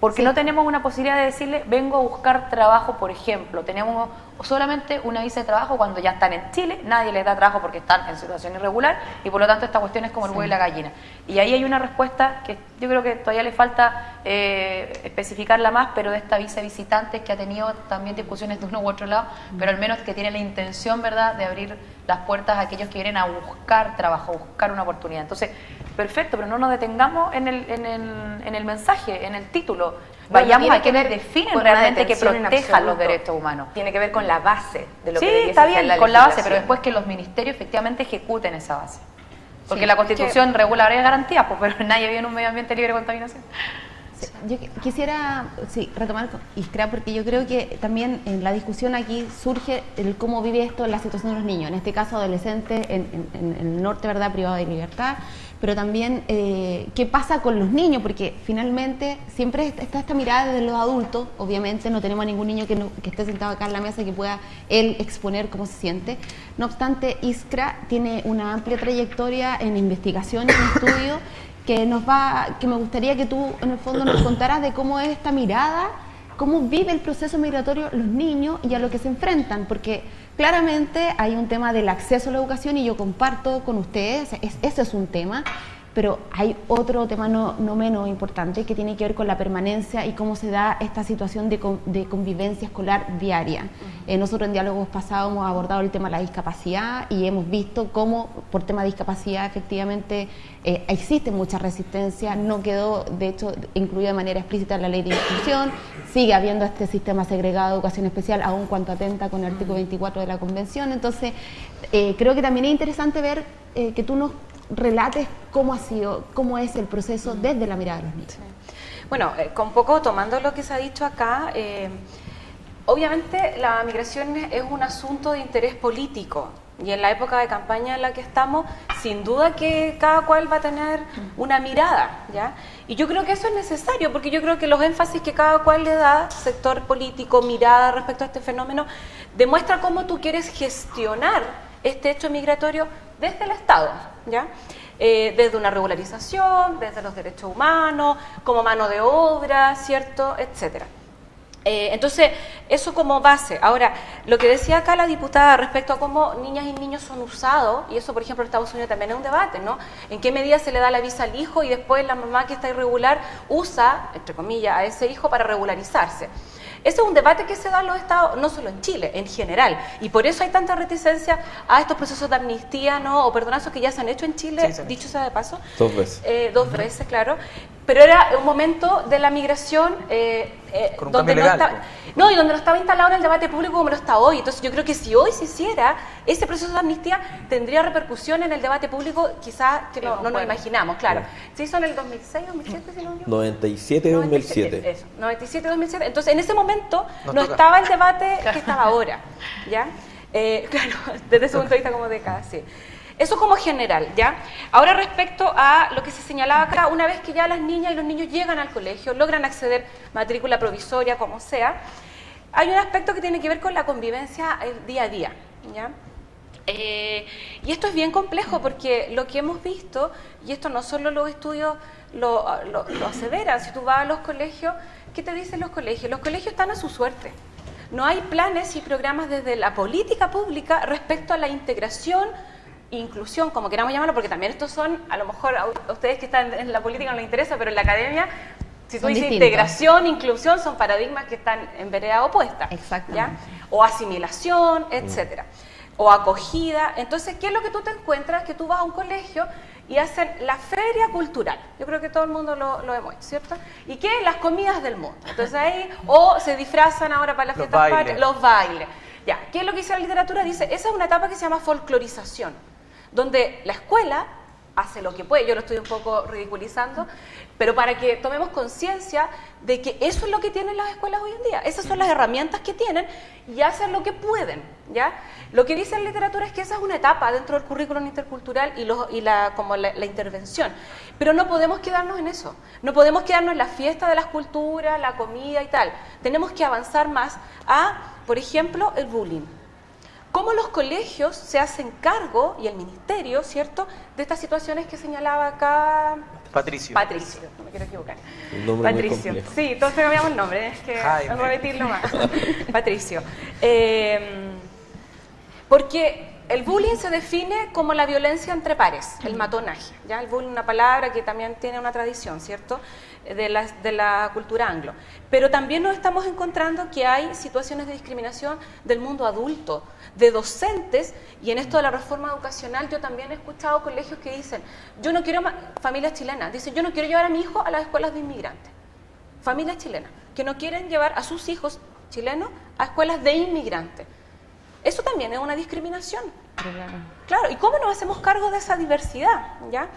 Porque no tenemos una posibilidad de decirle, vengo a buscar trabajo, por ejemplo. Tenemos solamente una visa de trabajo cuando ya están en Chile, nadie les da trabajo porque están en situación irregular y por lo tanto esta cuestión es como el huevo y la gallina. Y ahí hay una respuesta que yo creo que todavía le falta eh, especificarla más, pero de esta visa visitantes que ha tenido también discusiones de uno u otro lado, pero al menos que tiene la intención, ¿verdad?, de abrir las puertas a aquellos que vienen a buscar trabajo, buscar una oportunidad. Entonces, perfecto, pero no nos detengamos en el, en el, en el mensaje, en el título. Vayamos a quienes definen realmente que protejan los derechos humanos. Tiene que ver con la base de lo sí, que está bien, con la base, pero después que los ministerios efectivamente ejecuten esa base. Porque la Constitución regula varias garantías, pues, pero nadie vive en un medio ambiente libre de contaminación. Yo quisiera sí, retomar Iskra porque yo creo que también en la discusión aquí surge el cómo vive esto la situación de los niños, en este caso adolescentes en, en el norte, ¿verdad?, privado de libertad, pero también eh, qué pasa con los niños, porque finalmente siempre está esta mirada de los adultos, obviamente no tenemos ningún niño que, esté sentado acá en la mesa que pueda él exponer cómo se siente. No obstante, Iskra tiene una amplia trayectoria en investigación en estudio que nos va, que me gustaría que tú en el fondo nos contaras de cómo es esta mirada, cómo vive el proceso migratorio los niños y a lo que se enfrentan, porque Claramente hay un tema del acceso a la educación y yo comparto con ustedes, ese es un tema, pero hay otro tema no, menos importante que tiene que ver con la permanencia y cómo se da esta situación de, convivencia escolar diaria. Eh, nosotros en diálogos pasados hemos abordado el tema de la discapacidad y hemos visto cómo por tema de discapacidad efectivamente eh, existe mucha resistencia, no quedó de hecho incluida de manera explícita en la ley de inclusión, sigue habiendo este sistema segregado de educación especial aun cuanto atenta con el artículo 24 de la Convención, entonces eh, creo que también es interesante ver que tú nos relates cómo ha sido, cómo es el proceso desde la mirada de los niños. Bueno, eh, con poco tomando lo que se ha dicho acá, eh, obviamente la migración es un asunto de interés político y en la época de campaña en la que estamos, sin duda que cada cual va a tener una mirada, ¿ya? Y yo creo que eso es necesario, porque yo creo que los énfasis que cada cual le da, sector político, mirada respecto a este fenómeno, demuestra cómo tú quieres gestionar este hecho migratorio desde el Estado. ¿ya? eh, desde una regularización, desde los derechos humanos, como mano de obra, ¿cierto?, etcétera. Eh, entonces, eso como base. Ahora, lo que decía acá la diputada respecto a cómo niñas y niños son usados, y eso, por ejemplo, en Estados Unidos también es un debate, ¿no? En qué medida se le da la visa al hijo y después la mamá que está irregular usa, entre comillas, a ese hijo para regularizarse. Ese es un debate que se da en los estados, no solo en Chile, en general. Y por eso hay tanta reticencia a estos procesos de amnistía ¿no? o perdonazos que ya se han hecho en Chile, dicho sea de paso. Dos veces. Eh, dos veces, claro. Pero era un momento de la migración eh, eh, Con un donde no, legal, está- no, y donde no estaba instalado en el debate público como lo está hoy. Entonces yo creo que si hoy se hiciera ese proceso de amnistía, tendría repercusión en el debate público quizás que no, no nos imaginamos, claro. Se hizo en el 2006, 2007, si no me equivoco. 97 2007. Eso, 97, 2007. Entonces, en ese momento Nos no toca. estaba el debate que estaba ahora, ¿ya? Eh, claro, desde ese punto de vista como década, sí. Eso como general, ¿ya? Ahora respecto a lo que se señalaba acá, una vez que ya las niñas y los niños llegan al colegio, logran acceder matrícula provisoria, como sea, hay un aspecto que tiene que ver con la convivencia el día a día, ¿ya? Eh, y esto es bien complejo porque lo que hemos visto, y esto no solo los estudios lo, lo- lo aseveran, si tú vas a los colegios, ¿qué te dicen los colegios? Los colegios están a su suerte. No hay planes y programas desde la política pública respecto a la integración inclusión, como queramos llamarlo, porque también estos son, a lo mejor a ustedes que están en la política no les interesa, pero en la academia, si tú Son dices distintos. integración, inclusión, son paradigmas que están en vereda opuesta. ¿ya? O asimilación, etcétera. O acogida. Entonces, ¿qué es lo que tú te encuentras? Que tú vas a un colegio y hacen la feria cultural. Yo creo que todo el mundo lo, lo hemos hecho, ¿cierto? ¿Y qué? Las comidas del mundo. Entonces ahí, o se disfrazan ahora para las Los fiestas bailes. patrias, los bailes. Ya, ¿qué es lo que dice la literatura? Dice, esa es una etapa que se llama folclorización, donde la escuela hace lo que puede, yo lo estoy un poco ridiculizando, pero para que tomemos conciencia de que eso es lo que tienen las escuelas hoy en día, esas son las herramientas que tienen y hacen lo que pueden, ¿ya? Lo que dice la literatura es que esa es una etapa dentro del currículum intercultural y, los- y la, como la, la intervención, pero no podemos quedarnos en eso, no podemos quedarnos en la fiesta de las culturas, la comida y tal, tenemos que avanzar más a, por ejemplo, el bullying cómo los colegios se hacen cargo, y el ministerio, ¿cierto?, de estas situaciones que señalaba acá Patricio. Patricio, no me quiero equivocar. Un nombre muy Patricio, sí, todos cambiamos el nombre, es que Jaime. repetirlo más. Patricio. Eh, porque el bullying se define como la violencia entre pares, el matonaje. ¿ya? El bullying es una palabra que también tiene una tradición, ¿cierto?, de la, de la cultura anglo. Pero también nos estamos encontrando que hay situaciones de discriminación del mundo adulto, de docentes, y en esto de la reforma educacional yo también he escuchado colegios que dicen, yo no quiero, familias chilenas, dicen, yo no quiero llevar a mi hijo a las escuelas de inmigrantes familias chilenas que no quieren llevar a sus hijos chilenos a escuelas de inmigrantes. Eso también es una discriminación. ¿Y cómo nos hacemos cargo de esa diversidad? ¿ya?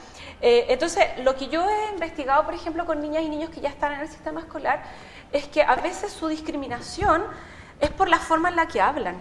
Eh, entonces, lo que yo he investigado, por ejemplo, con niñas y niños que ya están en el sistema escolar, es que a veces su discriminación es por la forma en la que hablan,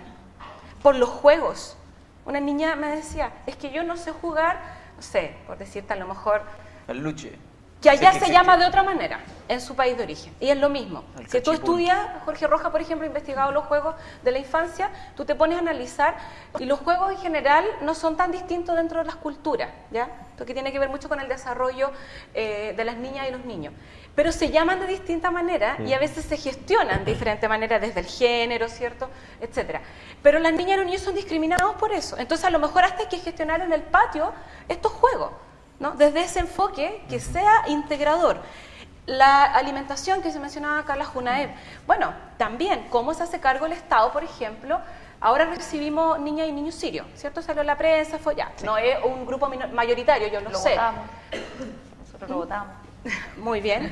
por los juegos. Una niña me decía, es que yo no sé jugar, no sé, por decirte a lo mejor, El luche. Que Sí, allá se llama de otra manera en su país de origen. Y es lo mismo. El Si tú estudias, Jorge Roja, por ejemplo, ha investigado los juegos de la infancia, tú te pones a analizar y los juegos en general no son tan distintos dentro de las culturas, ¿ya? Porque tiene que ver mucho con el desarrollo eh, de las niñas y los niños. Pero se llaman de distinta manera y a veces se gestionan de diferente manera desde el género, ¿cierto? Etcétera. Pero las niñas y los niños son discriminados por eso. Entonces, a lo mejor hasta hay que gestionar en el patio estos juegos. ¿No? Desde ese enfoque que sea integrador. La alimentación que se mencionaba acá, la bueno, también, ¿cómo se hace cargo el Estado, por ejemplo? Ahora recibimos niñas y niños sirios, ¿cierto? Salió en la prensa, fue ya. No es un grupo mayoritario, yo lo, Lo sé. votamos. Nosotros lo votamos. Muy bien.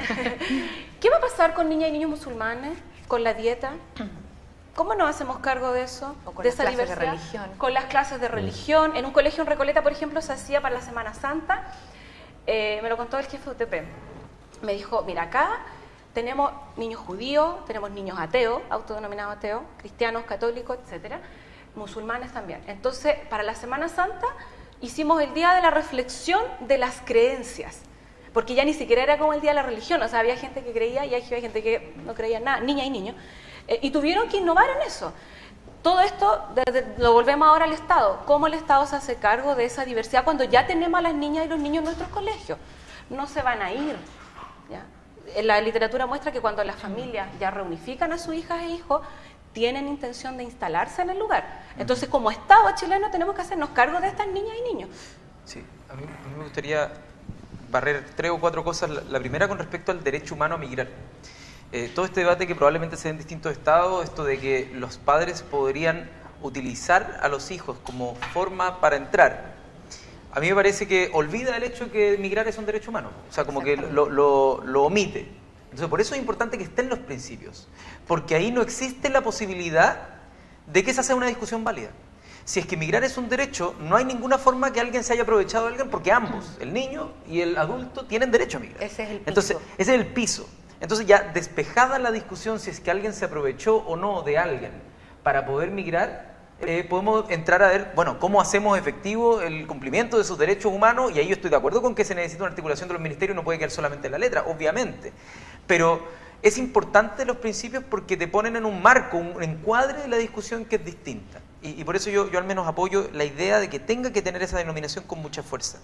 ¿Qué va a pasar con niñas y niños musulmanes, con la dieta? ¿Cómo nos hacemos cargo de eso? O con de las esa clases de diversidad? religión. Con las clases de religión. En un colegio en Recoleta, por ejemplo, se hacía para la Semana Santa. Eh, me lo contó el jefe de UTP. Me dijo, mira, acá tenemos niños judíos, tenemos niños ateos, autodenominados ateos, cristianos, católicos, etcétera, musulmanes también. Entonces, para la Semana Santa hicimos el día de la reflexión de las creencias. Porque ya ni siquiera era como el día de la religión, o sea, había gente que creía y había gente que no creía en nada, niña y niños. Eh, y tuvieron que innovar en eso. todo esto desde- lo volvemos ahora al Estado. ¿Cómo el Estado se hace cargo de esa diversidad cuando ya tenemos a las niñas y los niños en nuestros colegios? No se van a ir. ¿ya? Eh, La literatura muestra que cuando las familias ya reunifican a sus hijas e hijos, tienen intención de instalarse en el lugar. Entonces, como Estado chileno, tenemos que hacernos cargo de estas niñas y niños. Sí, a mí, a mí me gustaría barrer tres o cuatro cosas. La, la primera con respecto al derecho humano a migrar. Eh, todo este debate que probablemente se en distintos estados, esto de que los padres podrían utilizar a los hijos como forma para entrar, a mí me parece que olvida el hecho de que migrar es un derecho humano, o sea, como que lo, lo- lo omite. Entonces, por eso es importante que estén los principios, porque ahí no existe la posibilidad de que esa sea una discusión válida. Si es que migrar es un derecho, no hay ninguna forma que alguien se haya aprovechado de alguien, porque ambos, el niño y el adulto, tienen derecho a migrar. Ese es el piso. Entonces, ese es el piso. Entonces, ya despejada la discusión si es que alguien se aprovechó o no de alguien para poder migrar, eh, podemos entrar a ver, bueno, cómo hacemos efectivo el cumplimiento de sus derechos humanos, y ahí yo estoy de acuerdo con que se necesita una articulación de los ministerios, no puede quedar solamente en la letra, obviamente. Pero es importante los principios porque te ponen en un marco, un encuadre de la discusión que es distinta. Y, y por eso yo, yo al menos apoyo la idea de que tenga que tener esa denominación con mucha fuerza.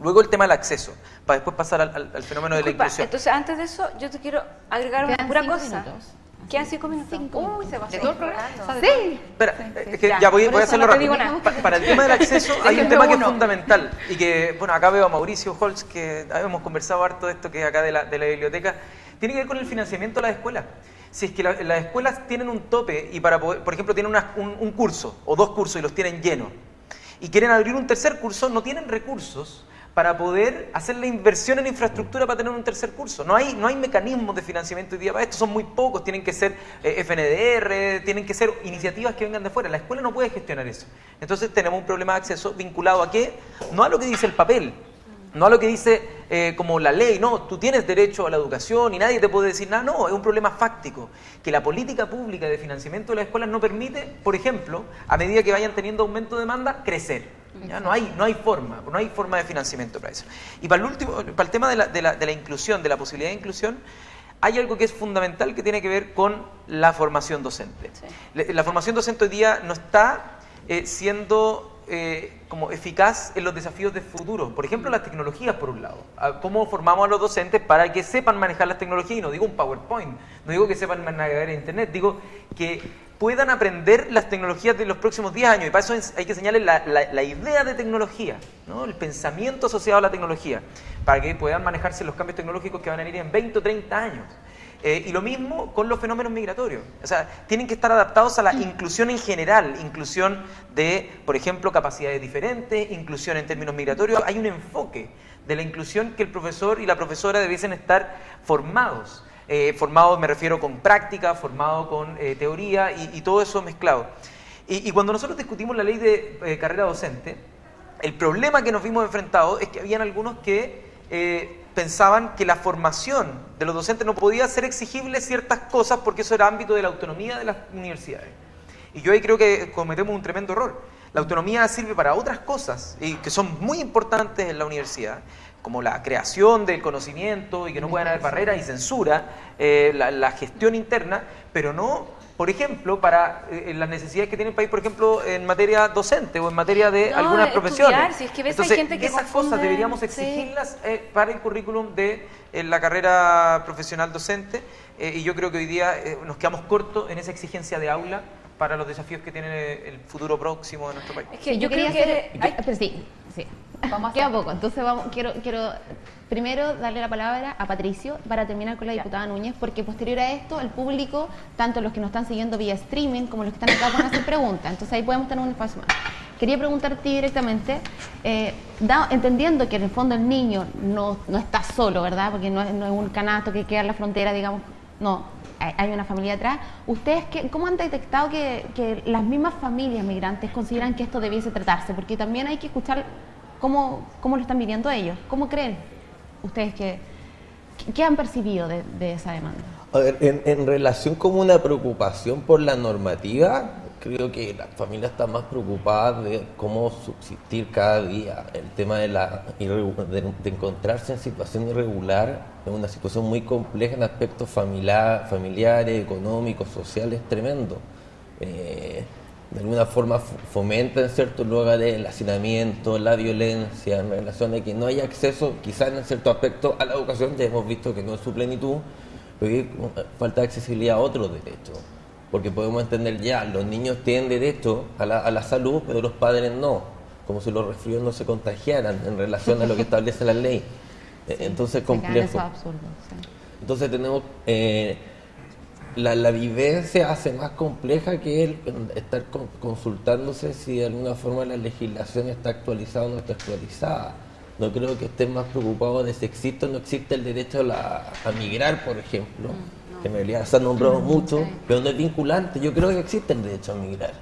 Luego el tema del acceso, para después pasar al, al- al fenómeno de la inclusión. entonces antes de eso, yo te quiero agregar una pura cosa. minutos. Quedan cinco minutos. Cinco Uy, se pasó. ¿De todo el programa? O sea, de Sí. Espera, es que Ya, ya, voy, a hacerlo rápido. Pa- para el tema del acceso hay un tema que es fundamental y que, bueno, acá veo a Mauricio Holz, que hemos conversado harto de esto, que es acá de la, de la biblioteca, tiene que ver con el financiamiento de las escuelas. Si es que la- las escuelas tienen un tope y para poder, por ejemplo, tienen una- un, un curso o dos cursos y los tienen llenos y quieren abrir un tercer curso, no tienen recursos para poder hacer la inversión en infraestructura para tener un tercer curso. No hay, no hay mecanismos de financiamiento hoy día para esto, son muy pocos, tienen que ser eh, FNDR, tienen que ser iniciativas que vengan de fuera. La escuela no puede gestionar eso. Entonces tenemos un problema de acceso vinculado a qué? No a lo que dice el papel, no a lo que dice eh, como la ley, no, tú tienes derecho a la educación y nadie te puede decir nada, no, es un problema fáctico, que la política pública de financiamiento de las escuelas no permite, por ejemplo, a medida que vayan teniendo aumento de demanda, crecer. ¿ya? No, hay, no hay forma, no hay forma de financiamiento para eso. Y para el último, para el tema de la, de la- de la inclusión, de la posibilidad de inclusión, hay algo que es fundamental que tiene que ver con la formación docente. La formación docente hoy día no está eh, siendo eh, como eficaz en los desafíos de futuro. Por ejemplo, las tecnologías, por un lado. Ah, ¿Cómo formamos a los docentes para que sepan manejar las tecnologías? Y no digo un PowerPoint, no digo que sepan navegar en Internet, digo que puedan aprender las tecnologías de los próximos 10 años. Y para eso es- hay que señalarles la, la- la idea de tecnología, ¿no? el pensamiento asociado a la tecnología, para que puedan manejarse los cambios tecnológicos que van a venir en 20 o 30 años. Eh, y lo mismo con los fenómenos migratorios. O sea, tienen que estar adaptados a la inclusión en general, inclusión de, por ejemplo, capacidades diferentes, inclusión en términos migratorios. Hay un enfoque de la inclusión que el profesor y la profesora debiesen estar formados. Eh, formados, me refiero con práctica, formado con eh, teoría y, todo eso mezclado. Y, cuando nosotros discutimos la ley de carrera docente, el problema que nos vimos enfrentados es que habían algunos que pensaban que la formación de los docentes no podía ser exigible ciertas cosas porque eso era ámbito de la autonomía de las universidades. Y yo ahí creo que cometemos un tremendo error. La autonomía sirve para otras cosas y que son muy importantes en la universidad, como la creación del conocimiento y que no puedan haber barreras y censura, eh, la, la gestión interna, pero no, por ejemplo, para eh, las necesidades que tiene el país, por ejemplo, en materia docente o en materia de No, algunas de profesiones. estudiar, si es que ves, hay Entonces, gente que esas confunde- cosas deberíamos sí. exigirlas eh, para el currículum de eh, la carrera profesional docente eh, y yo creo que hoy día eh, nos quedamos cortos en esa exigencia de aula para los desafíos que tiene el futuro próximo de nuestro país. Es que yo, yo, quería creo hacer. que... yo- ay, pero sí, sí. Vamos a Queda hacer- poco. Entonces vamos, quiero, quiero primero darle la palabra a Patricio para terminar con la diputada Núñez, porque posterior a esto, el público, tanto los que nos están siguiendo vía streaming como los que están acá, van a hacer preguntas. Entonces ahí podemos tener un espacio más. Quería preguntarte directamente, eh, da- entendiendo que en el fondo el niño no, no está solo, ¿verdad? Porque no es, no es un canasto que queda en la frontera, digamos, no, hay, hay una familia atrás. ¿Ustedes qué, cómo han detectado que, que las mismas familias migrantes consideran que esto debiese tratarse? Porque también hay que escuchar cómo, cómo lo están viviendo ellos. ¿Cómo creen ustedes que, qué han percibido de, esa demanda? A ver, en, relación con una preocupación por la normativa, creo que las familias están más preocupadas de cómo subsistir cada día. El tema de, la, de, de encontrarse en situación irregular es una situación muy compleja en aspectos familiar, familiares, económicos, sociales, tremendo. Eh, de alguna forma fomenta en cierto lugar el hacinamiento, la violencia, en relación a que no hay acceso, quizás en cierto aspecto, a la educación, ya hemos visto que no es su plenitud, pero hay falta de accesibilidad a otros derechos. Porque podemos entender ya, los niños tienen derecho a la, a la salud, pero los padres no, como si los resfríos no se contagiaran en relación a lo que establece la ley. Entonces, complejo. Entonces tenemos... Eh, la, vivencia hace más compleja que el estar consultándose si de alguna forma la legislación está actualizada o no está actualizada. No creo que estén más preocupados de si existe o no existe el derecho a, migrar, por ejemplo, mm, que en realidad se ha nombrado mm, mucho, pero no es vinculante. Yo creo que existe el derecho a migrar.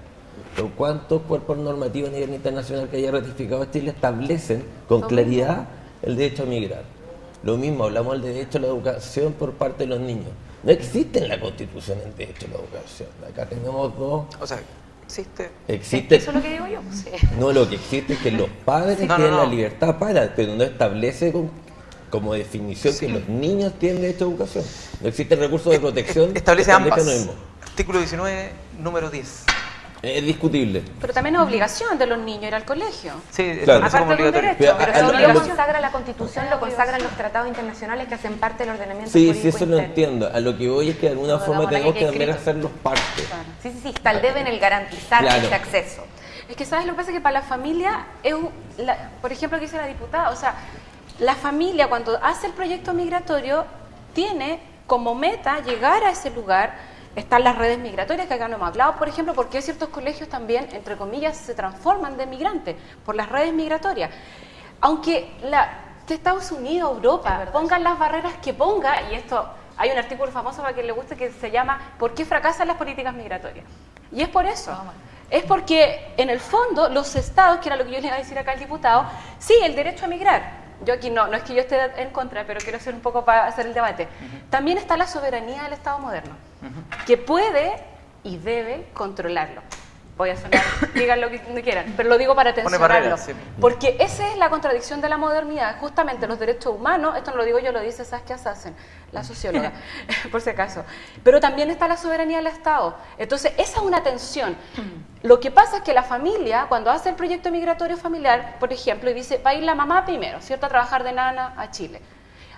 Pero ¿cuántos cuerpos normativos a nivel internacional que haya ratificado Chile establecen con claridad el derecho a migrar? Lo mismo, hablamos del derecho a la educación por parte de los niños no existe en la Constitución el derecho a la educación. Acá tenemos dos. O sea, existe. existe Eso es lo que digo yo. No, lo que existe es que los padres tienen la libertad para, pero no establece como definición que los niños tienen derecho a educación. No existe recurso de protección. Establece ambas. Artículo 19, número 10. Es discutible. Pero también es obligación de los niños ir al colegio. Sí, claro. Aparte de un derecho. Pero, eso lo consagra la Constitución, lo consagran los tratados internacionales que hacen parte del ordenamiento sí, Sí, eso lo entiendo. A lo que voy es que de alguna forma tenemos que también hacerlos parte. Sí, sí, sí, está el deben el garantizar ese acceso. Es que, ¿sabes? Lo que pasa es que para la familia, es por ejemplo, que dice la diputada, o sea, la familia cuando hace el proyecto migratorio tiene como meta llegar a ese lugar están las redes migratorias, que acá no hemos hablado, por ejemplo, porque ciertos colegios también, entre comillas, se transforman de migrantes por las redes migratorias. Aunque la, de Estados Unidos, Europa, pongan las barreras que ponga, y esto hay un artículo famoso para que le guste que se llama ¿Por qué fracasan las políticas migratorias? Y es por eso. Es porque, en el fondo, los estados, que era lo que yo le iba a decir acá al diputado, sí, el derecho a migrar, yo aquí no, no es que yo esté en contra, pero quiero hacer un poco para hacer el debate. También está la soberanía del Estado moderno, que puede y debe controlarlo voy a sonar, digan lo que quieran, pero lo digo para tensionarlo. Porque esa es la contradicción de la modernidad. Justamente los derechos humanos, esto no lo digo yo, lo dice Saskia Sassen, la socióloga, por si acaso. Pero también está la soberanía del Estado. Entonces, esa es una tensión. Lo que pasa es que la familia, cuando hace el proyecto migratorio familiar, por ejemplo, y dice, va a ir la mamá primero, ¿cierto?, a trabajar de nana a Chile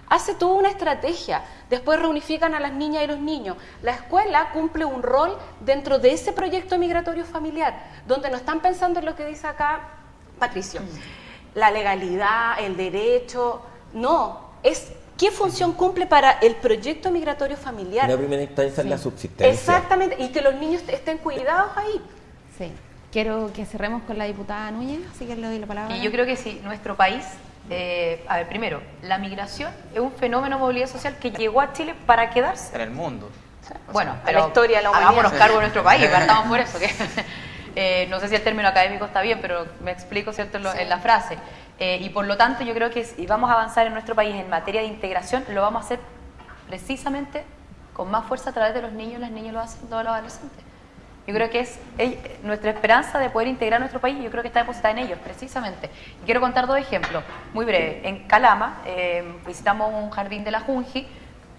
hace toda una estrategia, después reunifican a las niñas y los niños. La escuela cumple un rol dentro de ese proyecto migratorio familiar, donde no están pensando en lo que dice acá Patricio, mm. la legalidad, el derecho, no, es qué función cumple para el proyecto migratorio familiar. La primera instancia es la subsistencia. Exactamente, y que los niños estén cuidados ahí. Sí. Quiero que cerremos con la diputada Núñez, así que le doy la palabra. Y yo creo que sí, nuestro país eh, a ver, primero, la migración es un fenómeno de movilidad social que llegó a Chile para quedarse. En el mundo. bueno, pero la historia la hagámonos cargo de nuestro país, partamos por eso. Que, eh, no sé si el término académico está bien, pero me explico cierto en, la frase. Eh, y por lo tanto, yo creo que si vamos a avanzar en nuestro país en materia de integración, lo vamos a hacer precisamente con más fuerza a través de los niños, las niñas y los adolescentes. Yo creo que es nuestra esperanza de poder integrar nuestro país, yo creo que está depositada en ellos, precisamente. Y quiero contar dos ejemplos, muy breve. En Calama eh, visitamos un jardín de la Junji,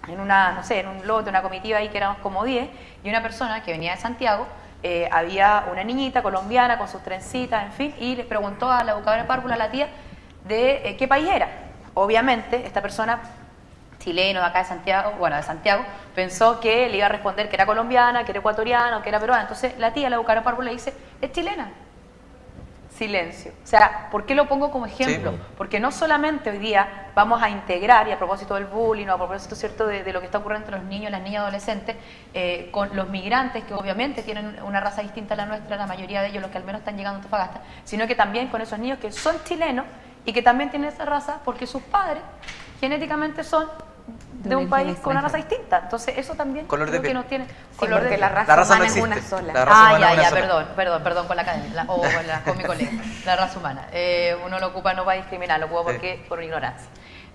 en una, no sé, en un lote, una comitiva ahí que éramos como 10, y una persona que venía de Santiago, eh, había una niñita colombiana con sus trencitas, en fin, y le preguntó a la educadora párvula, a la tía, de eh, qué país era. Obviamente, esta persona chileno de acá de Santiago, bueno, de Santiago, pensó que le iba a responder que era colombiana, que era ecuatoriana, que era peruana. Entonces la tía, la Bucara Parvo, le dice, es chilena. Silencio. O sea, ¿por qué lo pongo como ejemplo? Porque no solamente hoy día vamos a integrar, y a propósito del bullying, o a propósito cierto de, lo que está ocurriendo entre los niños, las niñas adolescentes, eh, con los migrantes, que obviamente tienen una raza distinta a la nuestra, la mayoría de ellos, los que al menos están llegando a Antofagasta, sino que también con esos niños que son chilenos y que también tienen esa raza porque sus padres genéticamente son de, un país con una raza distinta. Entonces, eso también color de que nos tiene. color de la raza, humana no es una sola. ah, ya, ya, perdón, perdón, perdón con la academia, o con, mi colega. La raza humana. Eh, uno lo ocupa no para discriminar, lo ocupa porque por ignorancia.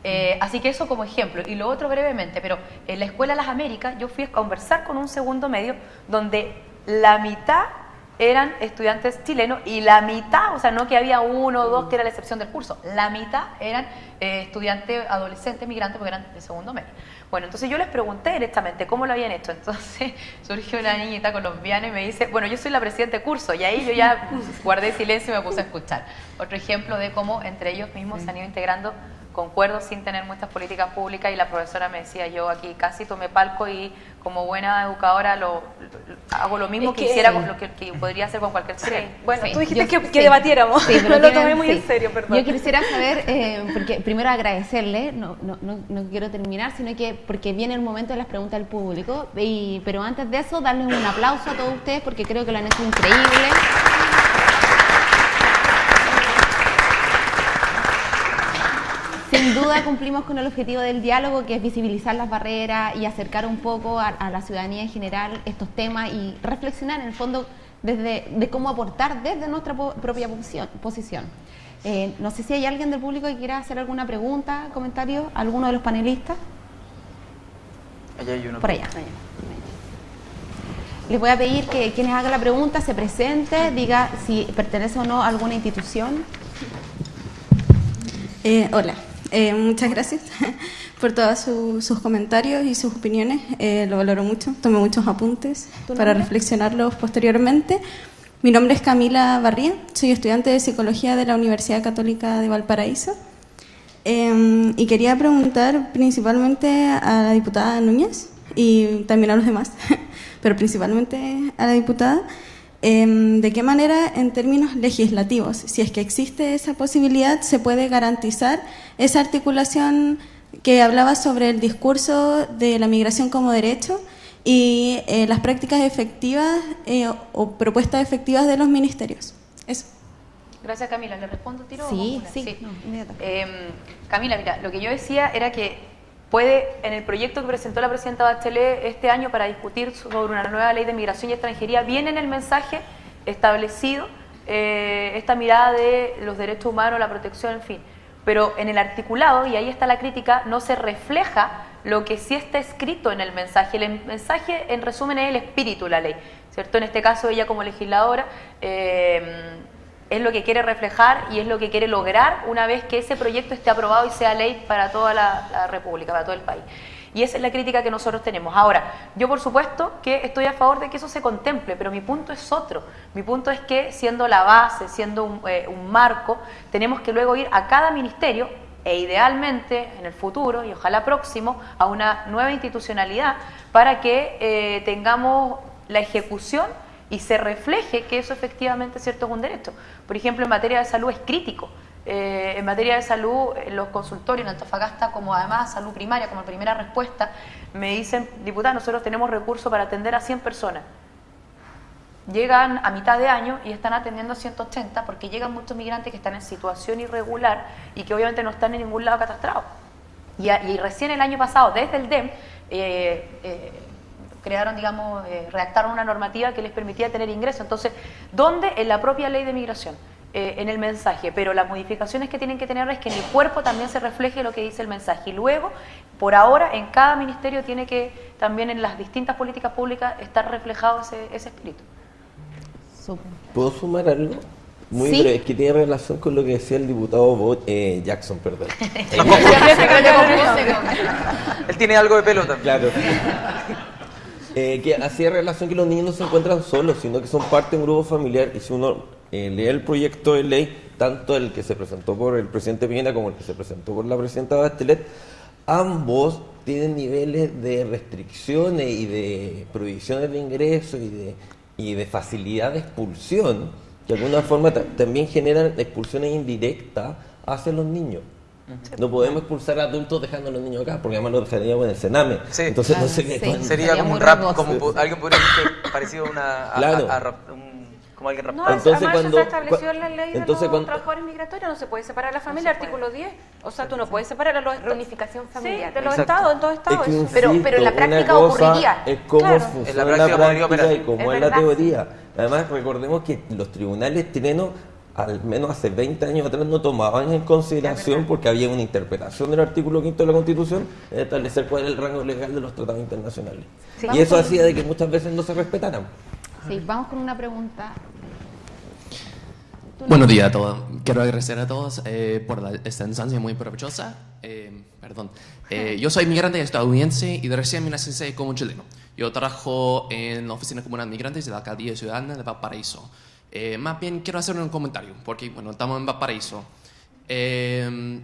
Eh, así que eso como ejemplo. Y lo otro brevemente, pero en la Escuela de las Américas yo fui a conversar con un segundo medio donde la mitad eran estudiantes chilenos y la mitad, o sea, no que había uno o dos que era la excepción del curso, la mitad eran eh, estudiantes adolescentes migrantes porque eran de segundo medio. Bueno, entonces yo les pregunté directamente cómo lo habían hecho. Entonces surgió una niñita colombiana y me dice, bueno, yo soy la presidenta de curso. Y ahí yo ya guardé silencio y me puse a escuchar. Otro ejemplo de cómo entre ellos mismos se han ido integrando concuerdo sin tener muchas políticas públicas y la profesora me decía, yo aquí casi tomé palco y como buena educadora lo, hago lo mismo que, hiciera con lo que, podría hacer con cualquier chileno. Bueno, tú dijiste que, debatiéramos, sí, pero lo tomé muy en serio, perdón. Yo quisiera saber, eh, porque primero agradecerle, no, no, no, quiero terminar, sino que porque viene el momento de las preguntas del público, y, pero antes de eso darles un aplauso a todos ustedes porque creo que lo han hecho increíble. Sin duda cumplimos con el objetivo del diálogo, que es visibilizar las barreras y acercar un poco a, la ciudadanía en general estos temas y reflexionar en el fondo desde, de cómo aportar desde nuestra propia posición. Eh, no sé si hay alguien del público que quiera hacer alguna pregunta, comentario, alguno de los panelistas. Allá hay uno. Por allá. Les voy a pedir que quienes hagan la pregunta se presente, diga si pertenece o no a alguna institución. Eh, hola, eh, muchas gracias por todos sus comentarios y sus opiniones. Eh, lo valoro mucho. Tomé muchos apuntes para reflexionarlos posteriormente. Mi nombre es Camila Barría, soy estudiante de Psicología de la Universidad Católica de Valparaíso. Em, y quería preguntar principalmente a la diputada Núñez y también a los demás, pero principalmente a la diputada. Em, ¿De qué manera, en términos legislativos, si es que existe esa posibilidad, se puede garantizar esa articulación que hablaba sobre el discurso de la migración como derecho y eh, las prácticas efectivas eh, o propuestas efectivas de los ministerios? Eso. Gracias, Camila. ¿Le respondo tiro? Sí, sí. Em, Camila, mira, lo que yo decía era que puede, en el proyecto que presentó la presidenta Bachelet este año para discutir sobre una nueva ley de migración y extranjería, viene en el mensaje establecido eh, esta mirada de los derechos humanos, la protección, en fin. Pero en el articulado, y ahí está la crítica, no se refleja lo que sí está escrito en el mensaje. El mensaje, en resumen, es el espíritu de la ley, ¿cierto? En este caso, ella como legisladora... Eh, es lo que quiere reflejar y es lo que quiere lograr una vez que ese proyecto esté aprobado y sea ley para toda la, República, para todo el país. Y esa es la crítica que nosotros tenemos. Ahora, yo por supuesto que estoy a favor de que eso se contemple, pero mi punto es otro. Mi punto es que siendo la base, siendo un, eh, marco, tenemos que luego ir a cada ministerio e idealmente en el futuro y ojalá próximo a una nueva institucionalidad para que eh, tengamos la ejecución y se refleje que eso efectivamente cierto es un derecho. Por ejemplo, en materia de salud es crítico. Eh, en materia de salud, los consultorios en Antofagasta, como además salud primaria, como primera respuesta, me dicen, diputada, nosotros tenemos recursos para atender a 100 personas. Llegan a mitad de año y están atendiendo a 180 porque llegan muchos migrantes que están en situación irregular y que obviamente no están en ningún lado catastrados. Y, recién el año pasado, desde el DEM, eh, eh, crearon, digamos, eh, redactaron una normativa que les permitía tener ingreso. Entonces, ¿dónde? En la propia ley de migración, eh, en el mensaje. Pero las modificaciones que tienen que tener es que en el cuerpo también se refleje lo que dice el mensaje. Y luego, por ahora, en cada ministerio tiene que, también en las distintas políticas públicas, estar reflejado ese, ese espíritu. ¿Puedo sumar algo? Muy breve, es que tiene relación con lo que decía el diputado eh, Jackson, perdón. Él tiene algo de pelo también. Claro. Eh, que hacía relación que los niños no se encuentran solos, sino que son parte de un grupo familiar. Y si uno eh, lee el proyecto de ley, tanto el que se presentó por el presidente Piñera como el que se presentó por la presidenta Bachelet, ambos tienen niveles de restricciones y de prohibiciones de ingreso y de, y de facilidad de expulsión, que de alguna forma también generan expulsiones indirectas hacia los niños. No podemos expulsar a adultos dejando a los niños acá, porque además los dejaríamos en el Sename. Entonces no sé qué. Sería como un rap, como alguien podría decir parecido a una. como alguien rapado. No, entonces, cuando, se estableció en la ley de los trabajadores migratorios, no se puede separar la familia, artículo 10. O sea, tú no puedes separar a los Reunificación familiar. de los estados, en todos estados. pero, pero en la práctica ocurriría. Es cómo funciona en la práctica, y cómo es, la teoría. Además, recordemos que los tribunales chilenos al menos hace 20 años atrás no tomaban en consideración porque había una interpretación del artículo 5 de la Constitución de establecer cuál era el rango legal de los tratados internacionales. y eso hacía de que muchas veces no se respetaran. Sí, vamos con una pregunta. Buenos días a todos. Quiero agradecer a todos eh, por la, esta instancia muy provechosa. Eh, perdón. Eh, yo soy migrante estadounidense y de recién me nací como chileno. Yo trabajo en la Oficina Comunal de Migrantes de la Alcaldía Ciudadana de Valparaíso. Más bien quiero hacer un comentario, porque bueno, estamos en Valparaíso. en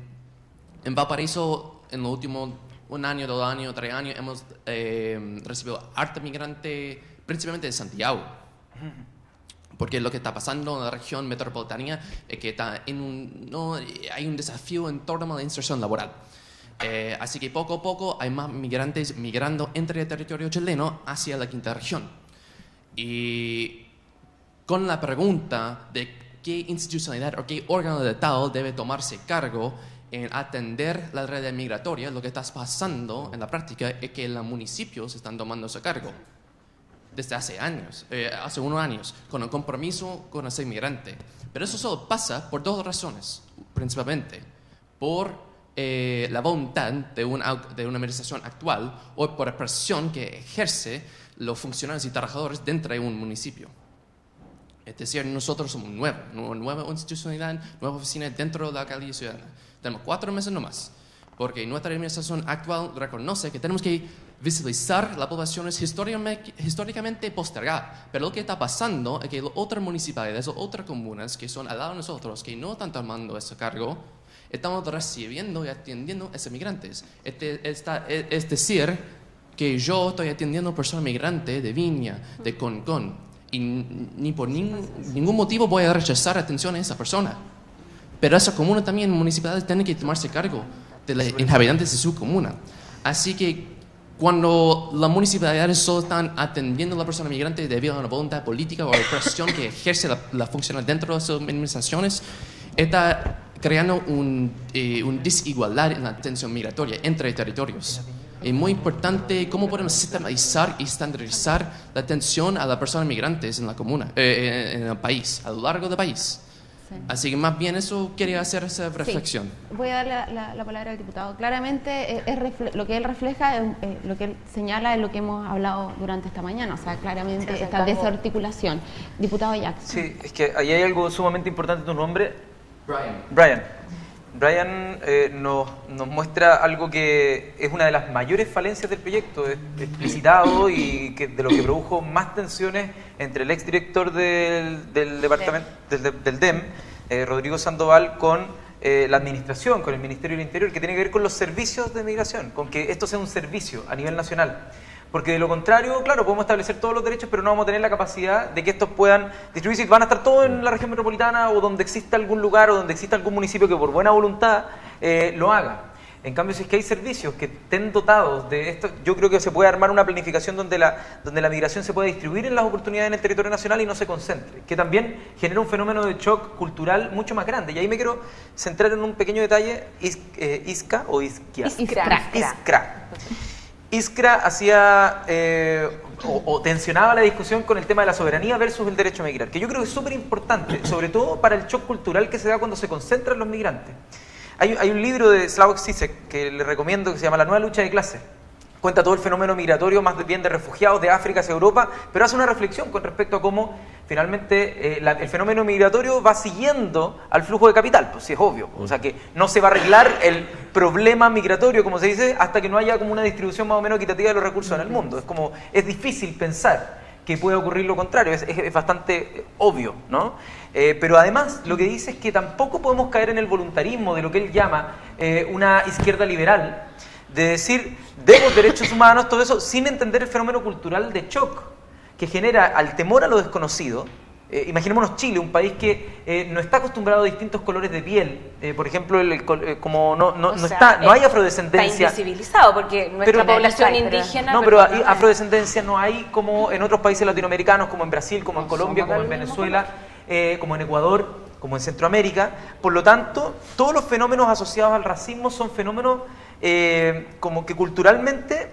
Valparaíso, en los últimos un año, dos años, tres años, hemos recibido arte migrante, principalmente de Santiago porque lo que está pasando en la región metropolitana es que está en un, no, hay un desafío en torno a la inserción laboral. Eh, así que poco a poco hay más migrantes migrando entre el territorio chileno hacia la quinta región. Y con la pregunta de qué institucionalidad o qué órgano de tal debe tomarse cargo en atender la red migratoria, lo que está pasando en la práctica es que los municipios están tomando ese cargo desde hace años, eh, hace unos años, con el compromiso con ser inmigrante. Pero eso solo pasa por dos razones, principalmente. Por eh, la voluntad de una, de una administración actual o por la presión que ejerce los funcionarios y trabajadores dentro de un municipio. Es decir, nosotros somos nuevos, nueva institucionalidad, nueva oficina dentro de la alcaldía ciudadana. Tenemos cuatro meses nomás, porque nuestra administración actual reconoce que tenemos que visibilizar la población es históricamente postergada. Pero lo que está pasando es que otras municipalidades otras comunas que son al lado de nosotros, que no están tomando ese cargo, estamos recibiendo y atendiendo a esos migrantes. Este, es decir, que yo estoy atendiendo a personas migrantes de Viña, de Concón, y ni por ningún motivo voy a rechazar atención a esa persona. Pero esa comuna también, municipalidades, tienen que tomarse cargo de los inhabitante de su comuna. Así que cuando las municipalidades solo están atendiendo a la persona migrante debido a una voluntad política o a la presión que ejerce la, la función dentro de sus administraciones, está creando un, eh, una desigualdad en la atención migratoria entre territorios. Es muy importante cómo podemos sistematizar y estandarizar la atención a las personas migrantes en la comuna, eh, en el país, a lo largo del país. Así que más bien eso quería hacer esa reflexión. Voy a dar la, palabra al diputado. Claramente es lo que él refleja, eh, lo que él señala es lo que hemos hablado durante esta mañana, o sea, claramente esta desarticulación. Diputado Jackson. Sí, es que ahí hay algo sumamente importante en tu nombre. Brian. Brian. Brian eh, nos, nos, muestra algo que es una de las mayores falencias del proyecto, explicitado y que de lo que produjo más tensiones entre el exdirector del, del departamento del, del DEM, eh, Rodrigo Sandoval, con eh, la administración, con el Ministerio del Interior, que tiene que ver con los servicios de migración, con que esto sea un servicio a nivel nacional. Porque de lo contrario, claro, podemos establecer todos los derechos, pero no vamos a tener la capacidad de que estos puedan distribuirse. Van a estar todos en la región metropolitana o donde exista algún lugar o donde exista algún municipio que por buena voluntad eh, lo haga. En cambio, si es que hay servicios que estén dotados de esto, yo creo que se puede armar una planificación donde la, donde la migración se pueda distribuir en las oportunidades en el territorio nacional y no se concentre, que también genera un fenómeno de shock cultural mucho más grande. Y ahí me quiero centrar en un pequeño detalle, eh, Isca o Isquia. Iskra. Iskra. Iskra hacía eh, o, tensionaba la discusión con el tema de la soberanía versus el derecho a migrar, que yo creo que es súper importante, sobre todo para el shock cultural que se da cuando se concentran los migrantes. Hay, hay un libro de Slavoj Zizek que le recomiendo que se llama La nueva lucha de clases cuenta todo el fenómeno migratorio, más bien de refugiados de África hacia Europa, pero hace una reflexión con respecto a cómo finalmente eh, el fenómeno migratorio va siguiendo al flujo de capital, pues sí es obvio. O sea que no se va a arreglar el problema migratorio, como se dice, hasta que no haya como una distribución más o menos equitativa de los recursos en el mundo. Es como, es difícil pensar que puede ocurrir lo contrario, es, bastante obvio, ¿no? Eh, pero además lo que dice es que tampoco podemos caer en el voluntarismo de lo que él llama eh, una izquierda liberal, de decir, demos derechos humanos, todo eso, sin entender el fenómeno cultural de shock que genera al temor a lo desconocido. Eh, imaginémonos Chile, un país que eh, no está acostumbrado a distintos colores de piel. Eh, por ejemplo, el, como no, no, no está, no hay afrodescendencia. Está invisibilizado porque nuestra población indígena. No, pero hay afrodescendencia no hay como en otros países latinoamericanos, como en Brasil, como en Colombia, como en Venezuela, como en Ecuador, como en Centroamérica. Por lo tanto, todos los fenómenos asociados al racismo son fenómenos eh, como que culturalmente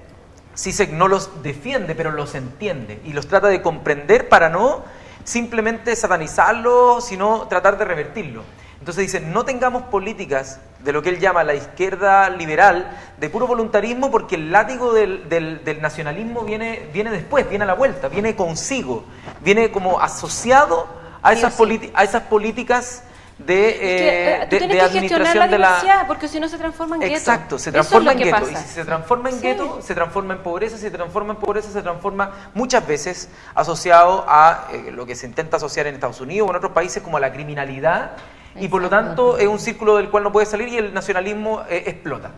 CISEC no los defiende, pero los entiende y los trata de comprender para no simplemente satanizarlo, sino tratar de revertirlo. Entonces dice, no tengamos políticas de lo que él llama la izquierda liberal, de puro voluntarismo, porque el látigo del, del, nacionalismo viene, viene después, viene a la vuelta, viene consigo, viene como asociado a esas, a esas políticas de, eh, de, de administración de la porque si no se transforma en gueto. Exacto, se transforma en gueto. Y si se transforma en gueto, se transforma en pobreza, si se transforma en pobreza, se transforma muchas veces asociado a eh, lo que se intenta asociar en Estados Unidos o en otros países como a la criminalidad y por lo tanto es un círculo del cual no puede salir y el nacionalismo eh, explota.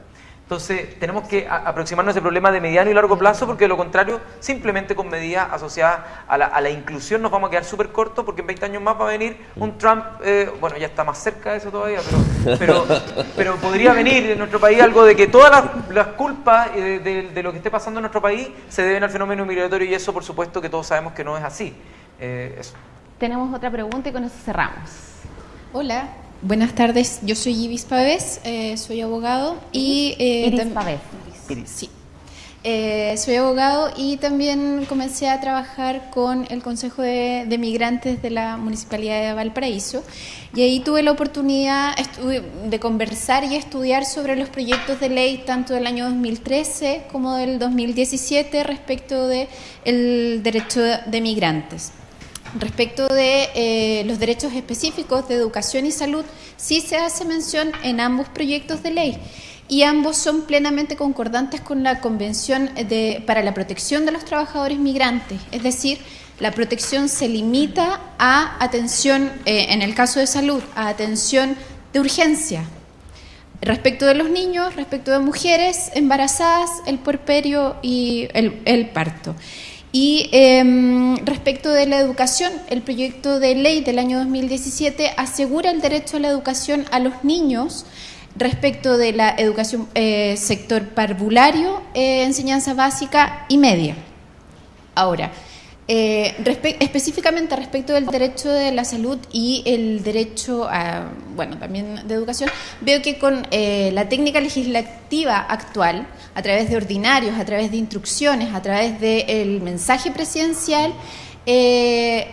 Entonces, tenemos que aproximarnos a ese problema de mediano y largo plazo, porque de lo contrario, simplemente con medidas asociadas a la, inclusión nos vamos a quedar súper cortos, porque en 20 años más va a venir un Trump, eh, bueno, ya está más cerca de eso todavía, pero, pero, podría venir en nuestro país algo de que todas las, culpas eh, de, lo que esté pasando en nuestro país se deben al fenómeno migratorio, y eso, por supuesto, que todos sabemos que no es así. Tenemos otra pregunta y con eso cerramos. Hola, buenas tardes. Yo soy Ibis Pavés, eh, soy abogado y... Eh, Iris Pavés. Sí. Eh, soy abogado y también comencé a trabajar con el Consejo de, Migrantes de la Municipalidad de Valparaíso y ahí tuve la oportunidad de conversar y estudiar sobre los proyectos de ley tanto del año 2013 como del 2017 respecto del el derecho de migrantes. Respecto de eh, los derechos específicos de educación y salud, sí se hace mención en ambos proyectos de ley y ambos son plenamente concordantes con la Convención de, para la Protección de los Trabajadores Migrantes, es decir, la protección se limita a atención, eh, en el caso de salud, a atención de urgencia. Respecto de los niños, respecto de mujeres embarazadas, el puerperio y el parto. Y em, respecto de la educación, el proyecto de ley del año 2017 asegura el derecho a la educación a los niños respecto de la educación eh, sector parvulario, eh, enseñanza básica y media. Ahora, eh, específicamente respecto del derecho de la salud y el derecho a, bueno, también de educación, veo que con eh, la técnica legislativa actual, a través de ordinarios, a través de instrucciones, a través del mensaje presidencial, eh,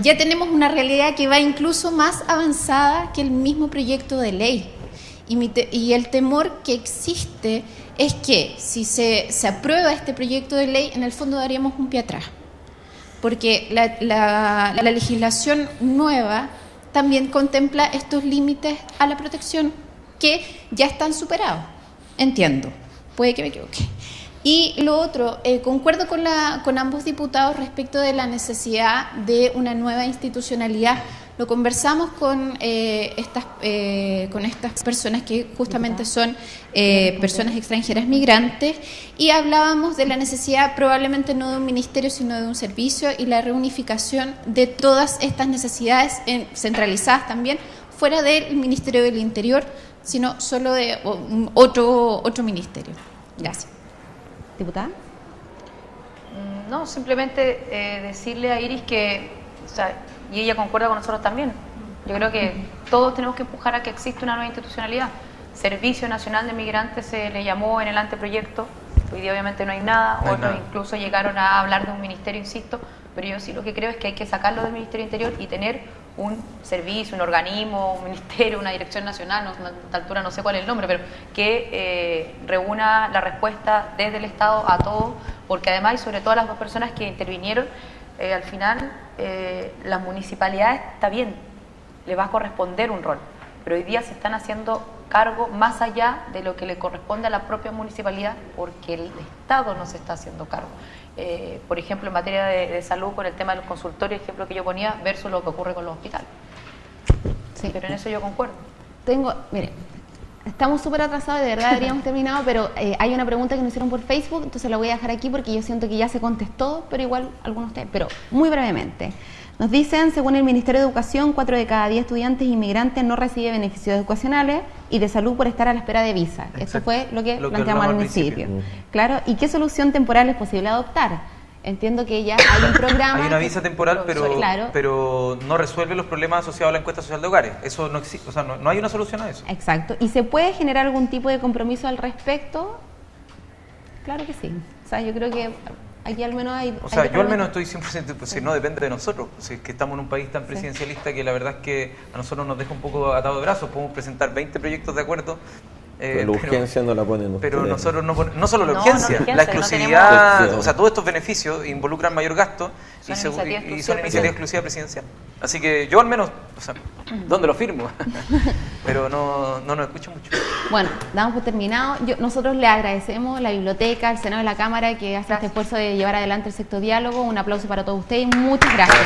ya tenemos una realidad que va incluso más avanzada que el mismo proyecto de ley. Y, y el temor que existe es que si se, se aprueba este proyecto de ley, en el fondo daríamos un pie atrás porque la, legislación nueva también contempla estos límites a la protección que ya están superados. Entiendo, puede que me equivoque. Y lo otro, eh, concuerdo con, la, con ambos diputados respecto de la necesidad de una nueva institucionalidad lo conversamos con, eh, estas, eh, con estas personas que justamente son eh, personas extranjeras migrantes y hablábamos de la necesidad probablemente no de un ministerio sino de un servicio y la reunificación de todas estas necesidades centralizadas también fuera del Ministerio del Interior, sino solo de otro, otro ministerio. Gracias. Diputada. Mm, no, simplemente decirle a Iris que y ella concuerda con nosotros también. Yo creo que todos tenemos que empujar a que exista una nueva institucionalidad. Servicio Nacional de Migrantes se le llamó en el anteproyecto, hoy día obviamente no hay nada, otros incluso llegaron a hablar de un ministerio, insisto, pero yo sí lo que creo es que hay que sacarlo del Ministerio Interior y tener un servicio, un organismo, un ministerio, una dirección nacional, a esta altura no sé cuál es el nombre, pero que eh, reúna la respuesta desde el Estado a todos, porque además y sobre todo a las dos personas que intervinieron, eh, al final eh, las municipalidades está bien, le va a corresponder un rol, pero hoy día se están haciendo cargo más allá de lo que le corresponde a la propia municipalidad porque el Estado no se está haciendo cargo. Eh, por ejemplo, en materia de, salud, con el tema de los consultorios, ejemplo que yo ponía, versus lo que ocurre con los hospitales. Sí. Pero en eso yo concuerdo. Tengo, mire, Estamos súper atrasados, de verdad habríamos terminado, pero eh, hay una pregunta que nos hicieron por Facebook, entonces la voy a dejar aquí porque yo siento que ya se contestó, pero igual algunos ustedes, pero muy brevemente. Nos dicen, según el Ministerio de Educación, 4 de cada 10 estudiantes inmigrantes no reciben beneficios educacionales y de salud por estar a la espera de visa. Eso fue lo que planteamos al principio. Claro, ¿y qué solución temporal es posible adoptar? Entiendo que ya hay un programa. hay una visa temporal, pero, pero no resuelve los problemas asociados a la encuesta social de hogares. Eso no existe, o sea, no, hay una solución a eso. Exacto. ¿Y se puede generar algún tipo de compromiso al respecto? Claro que sí. O sea, yo creo que Aquí al menos hay... O sea, hay yo al menos estoy 100%, pues si no depende de nosotros, pues, si es que estamos en un país tan presidencialista que la verdad es que a nosotros nos deja un poco atado de brazos, podemos presentar 20 proyectos de acuerdo. Eh, Pero la urgencia no la ponen pero ustedes. nosotros no, pon- no solo la No, no urgencia, urgencia, la no exclusividad, tenemos- o sea, todos estos beneficios involucran mayor gasto y, Son se- y- iniciativas exclusivas presidenciales. Así que yo al menos, o sea, ¿dónde lo firmo? pero no, no nos escucho mucho. Bueno, damos por terminado. Yo- nosotros le agradecemos a la biblioteca, al Senado de la Cámara que hace este esfuerzo de llevar adelante el sexto diálogo. Un aplauso para todos ustedes y muchas gracias.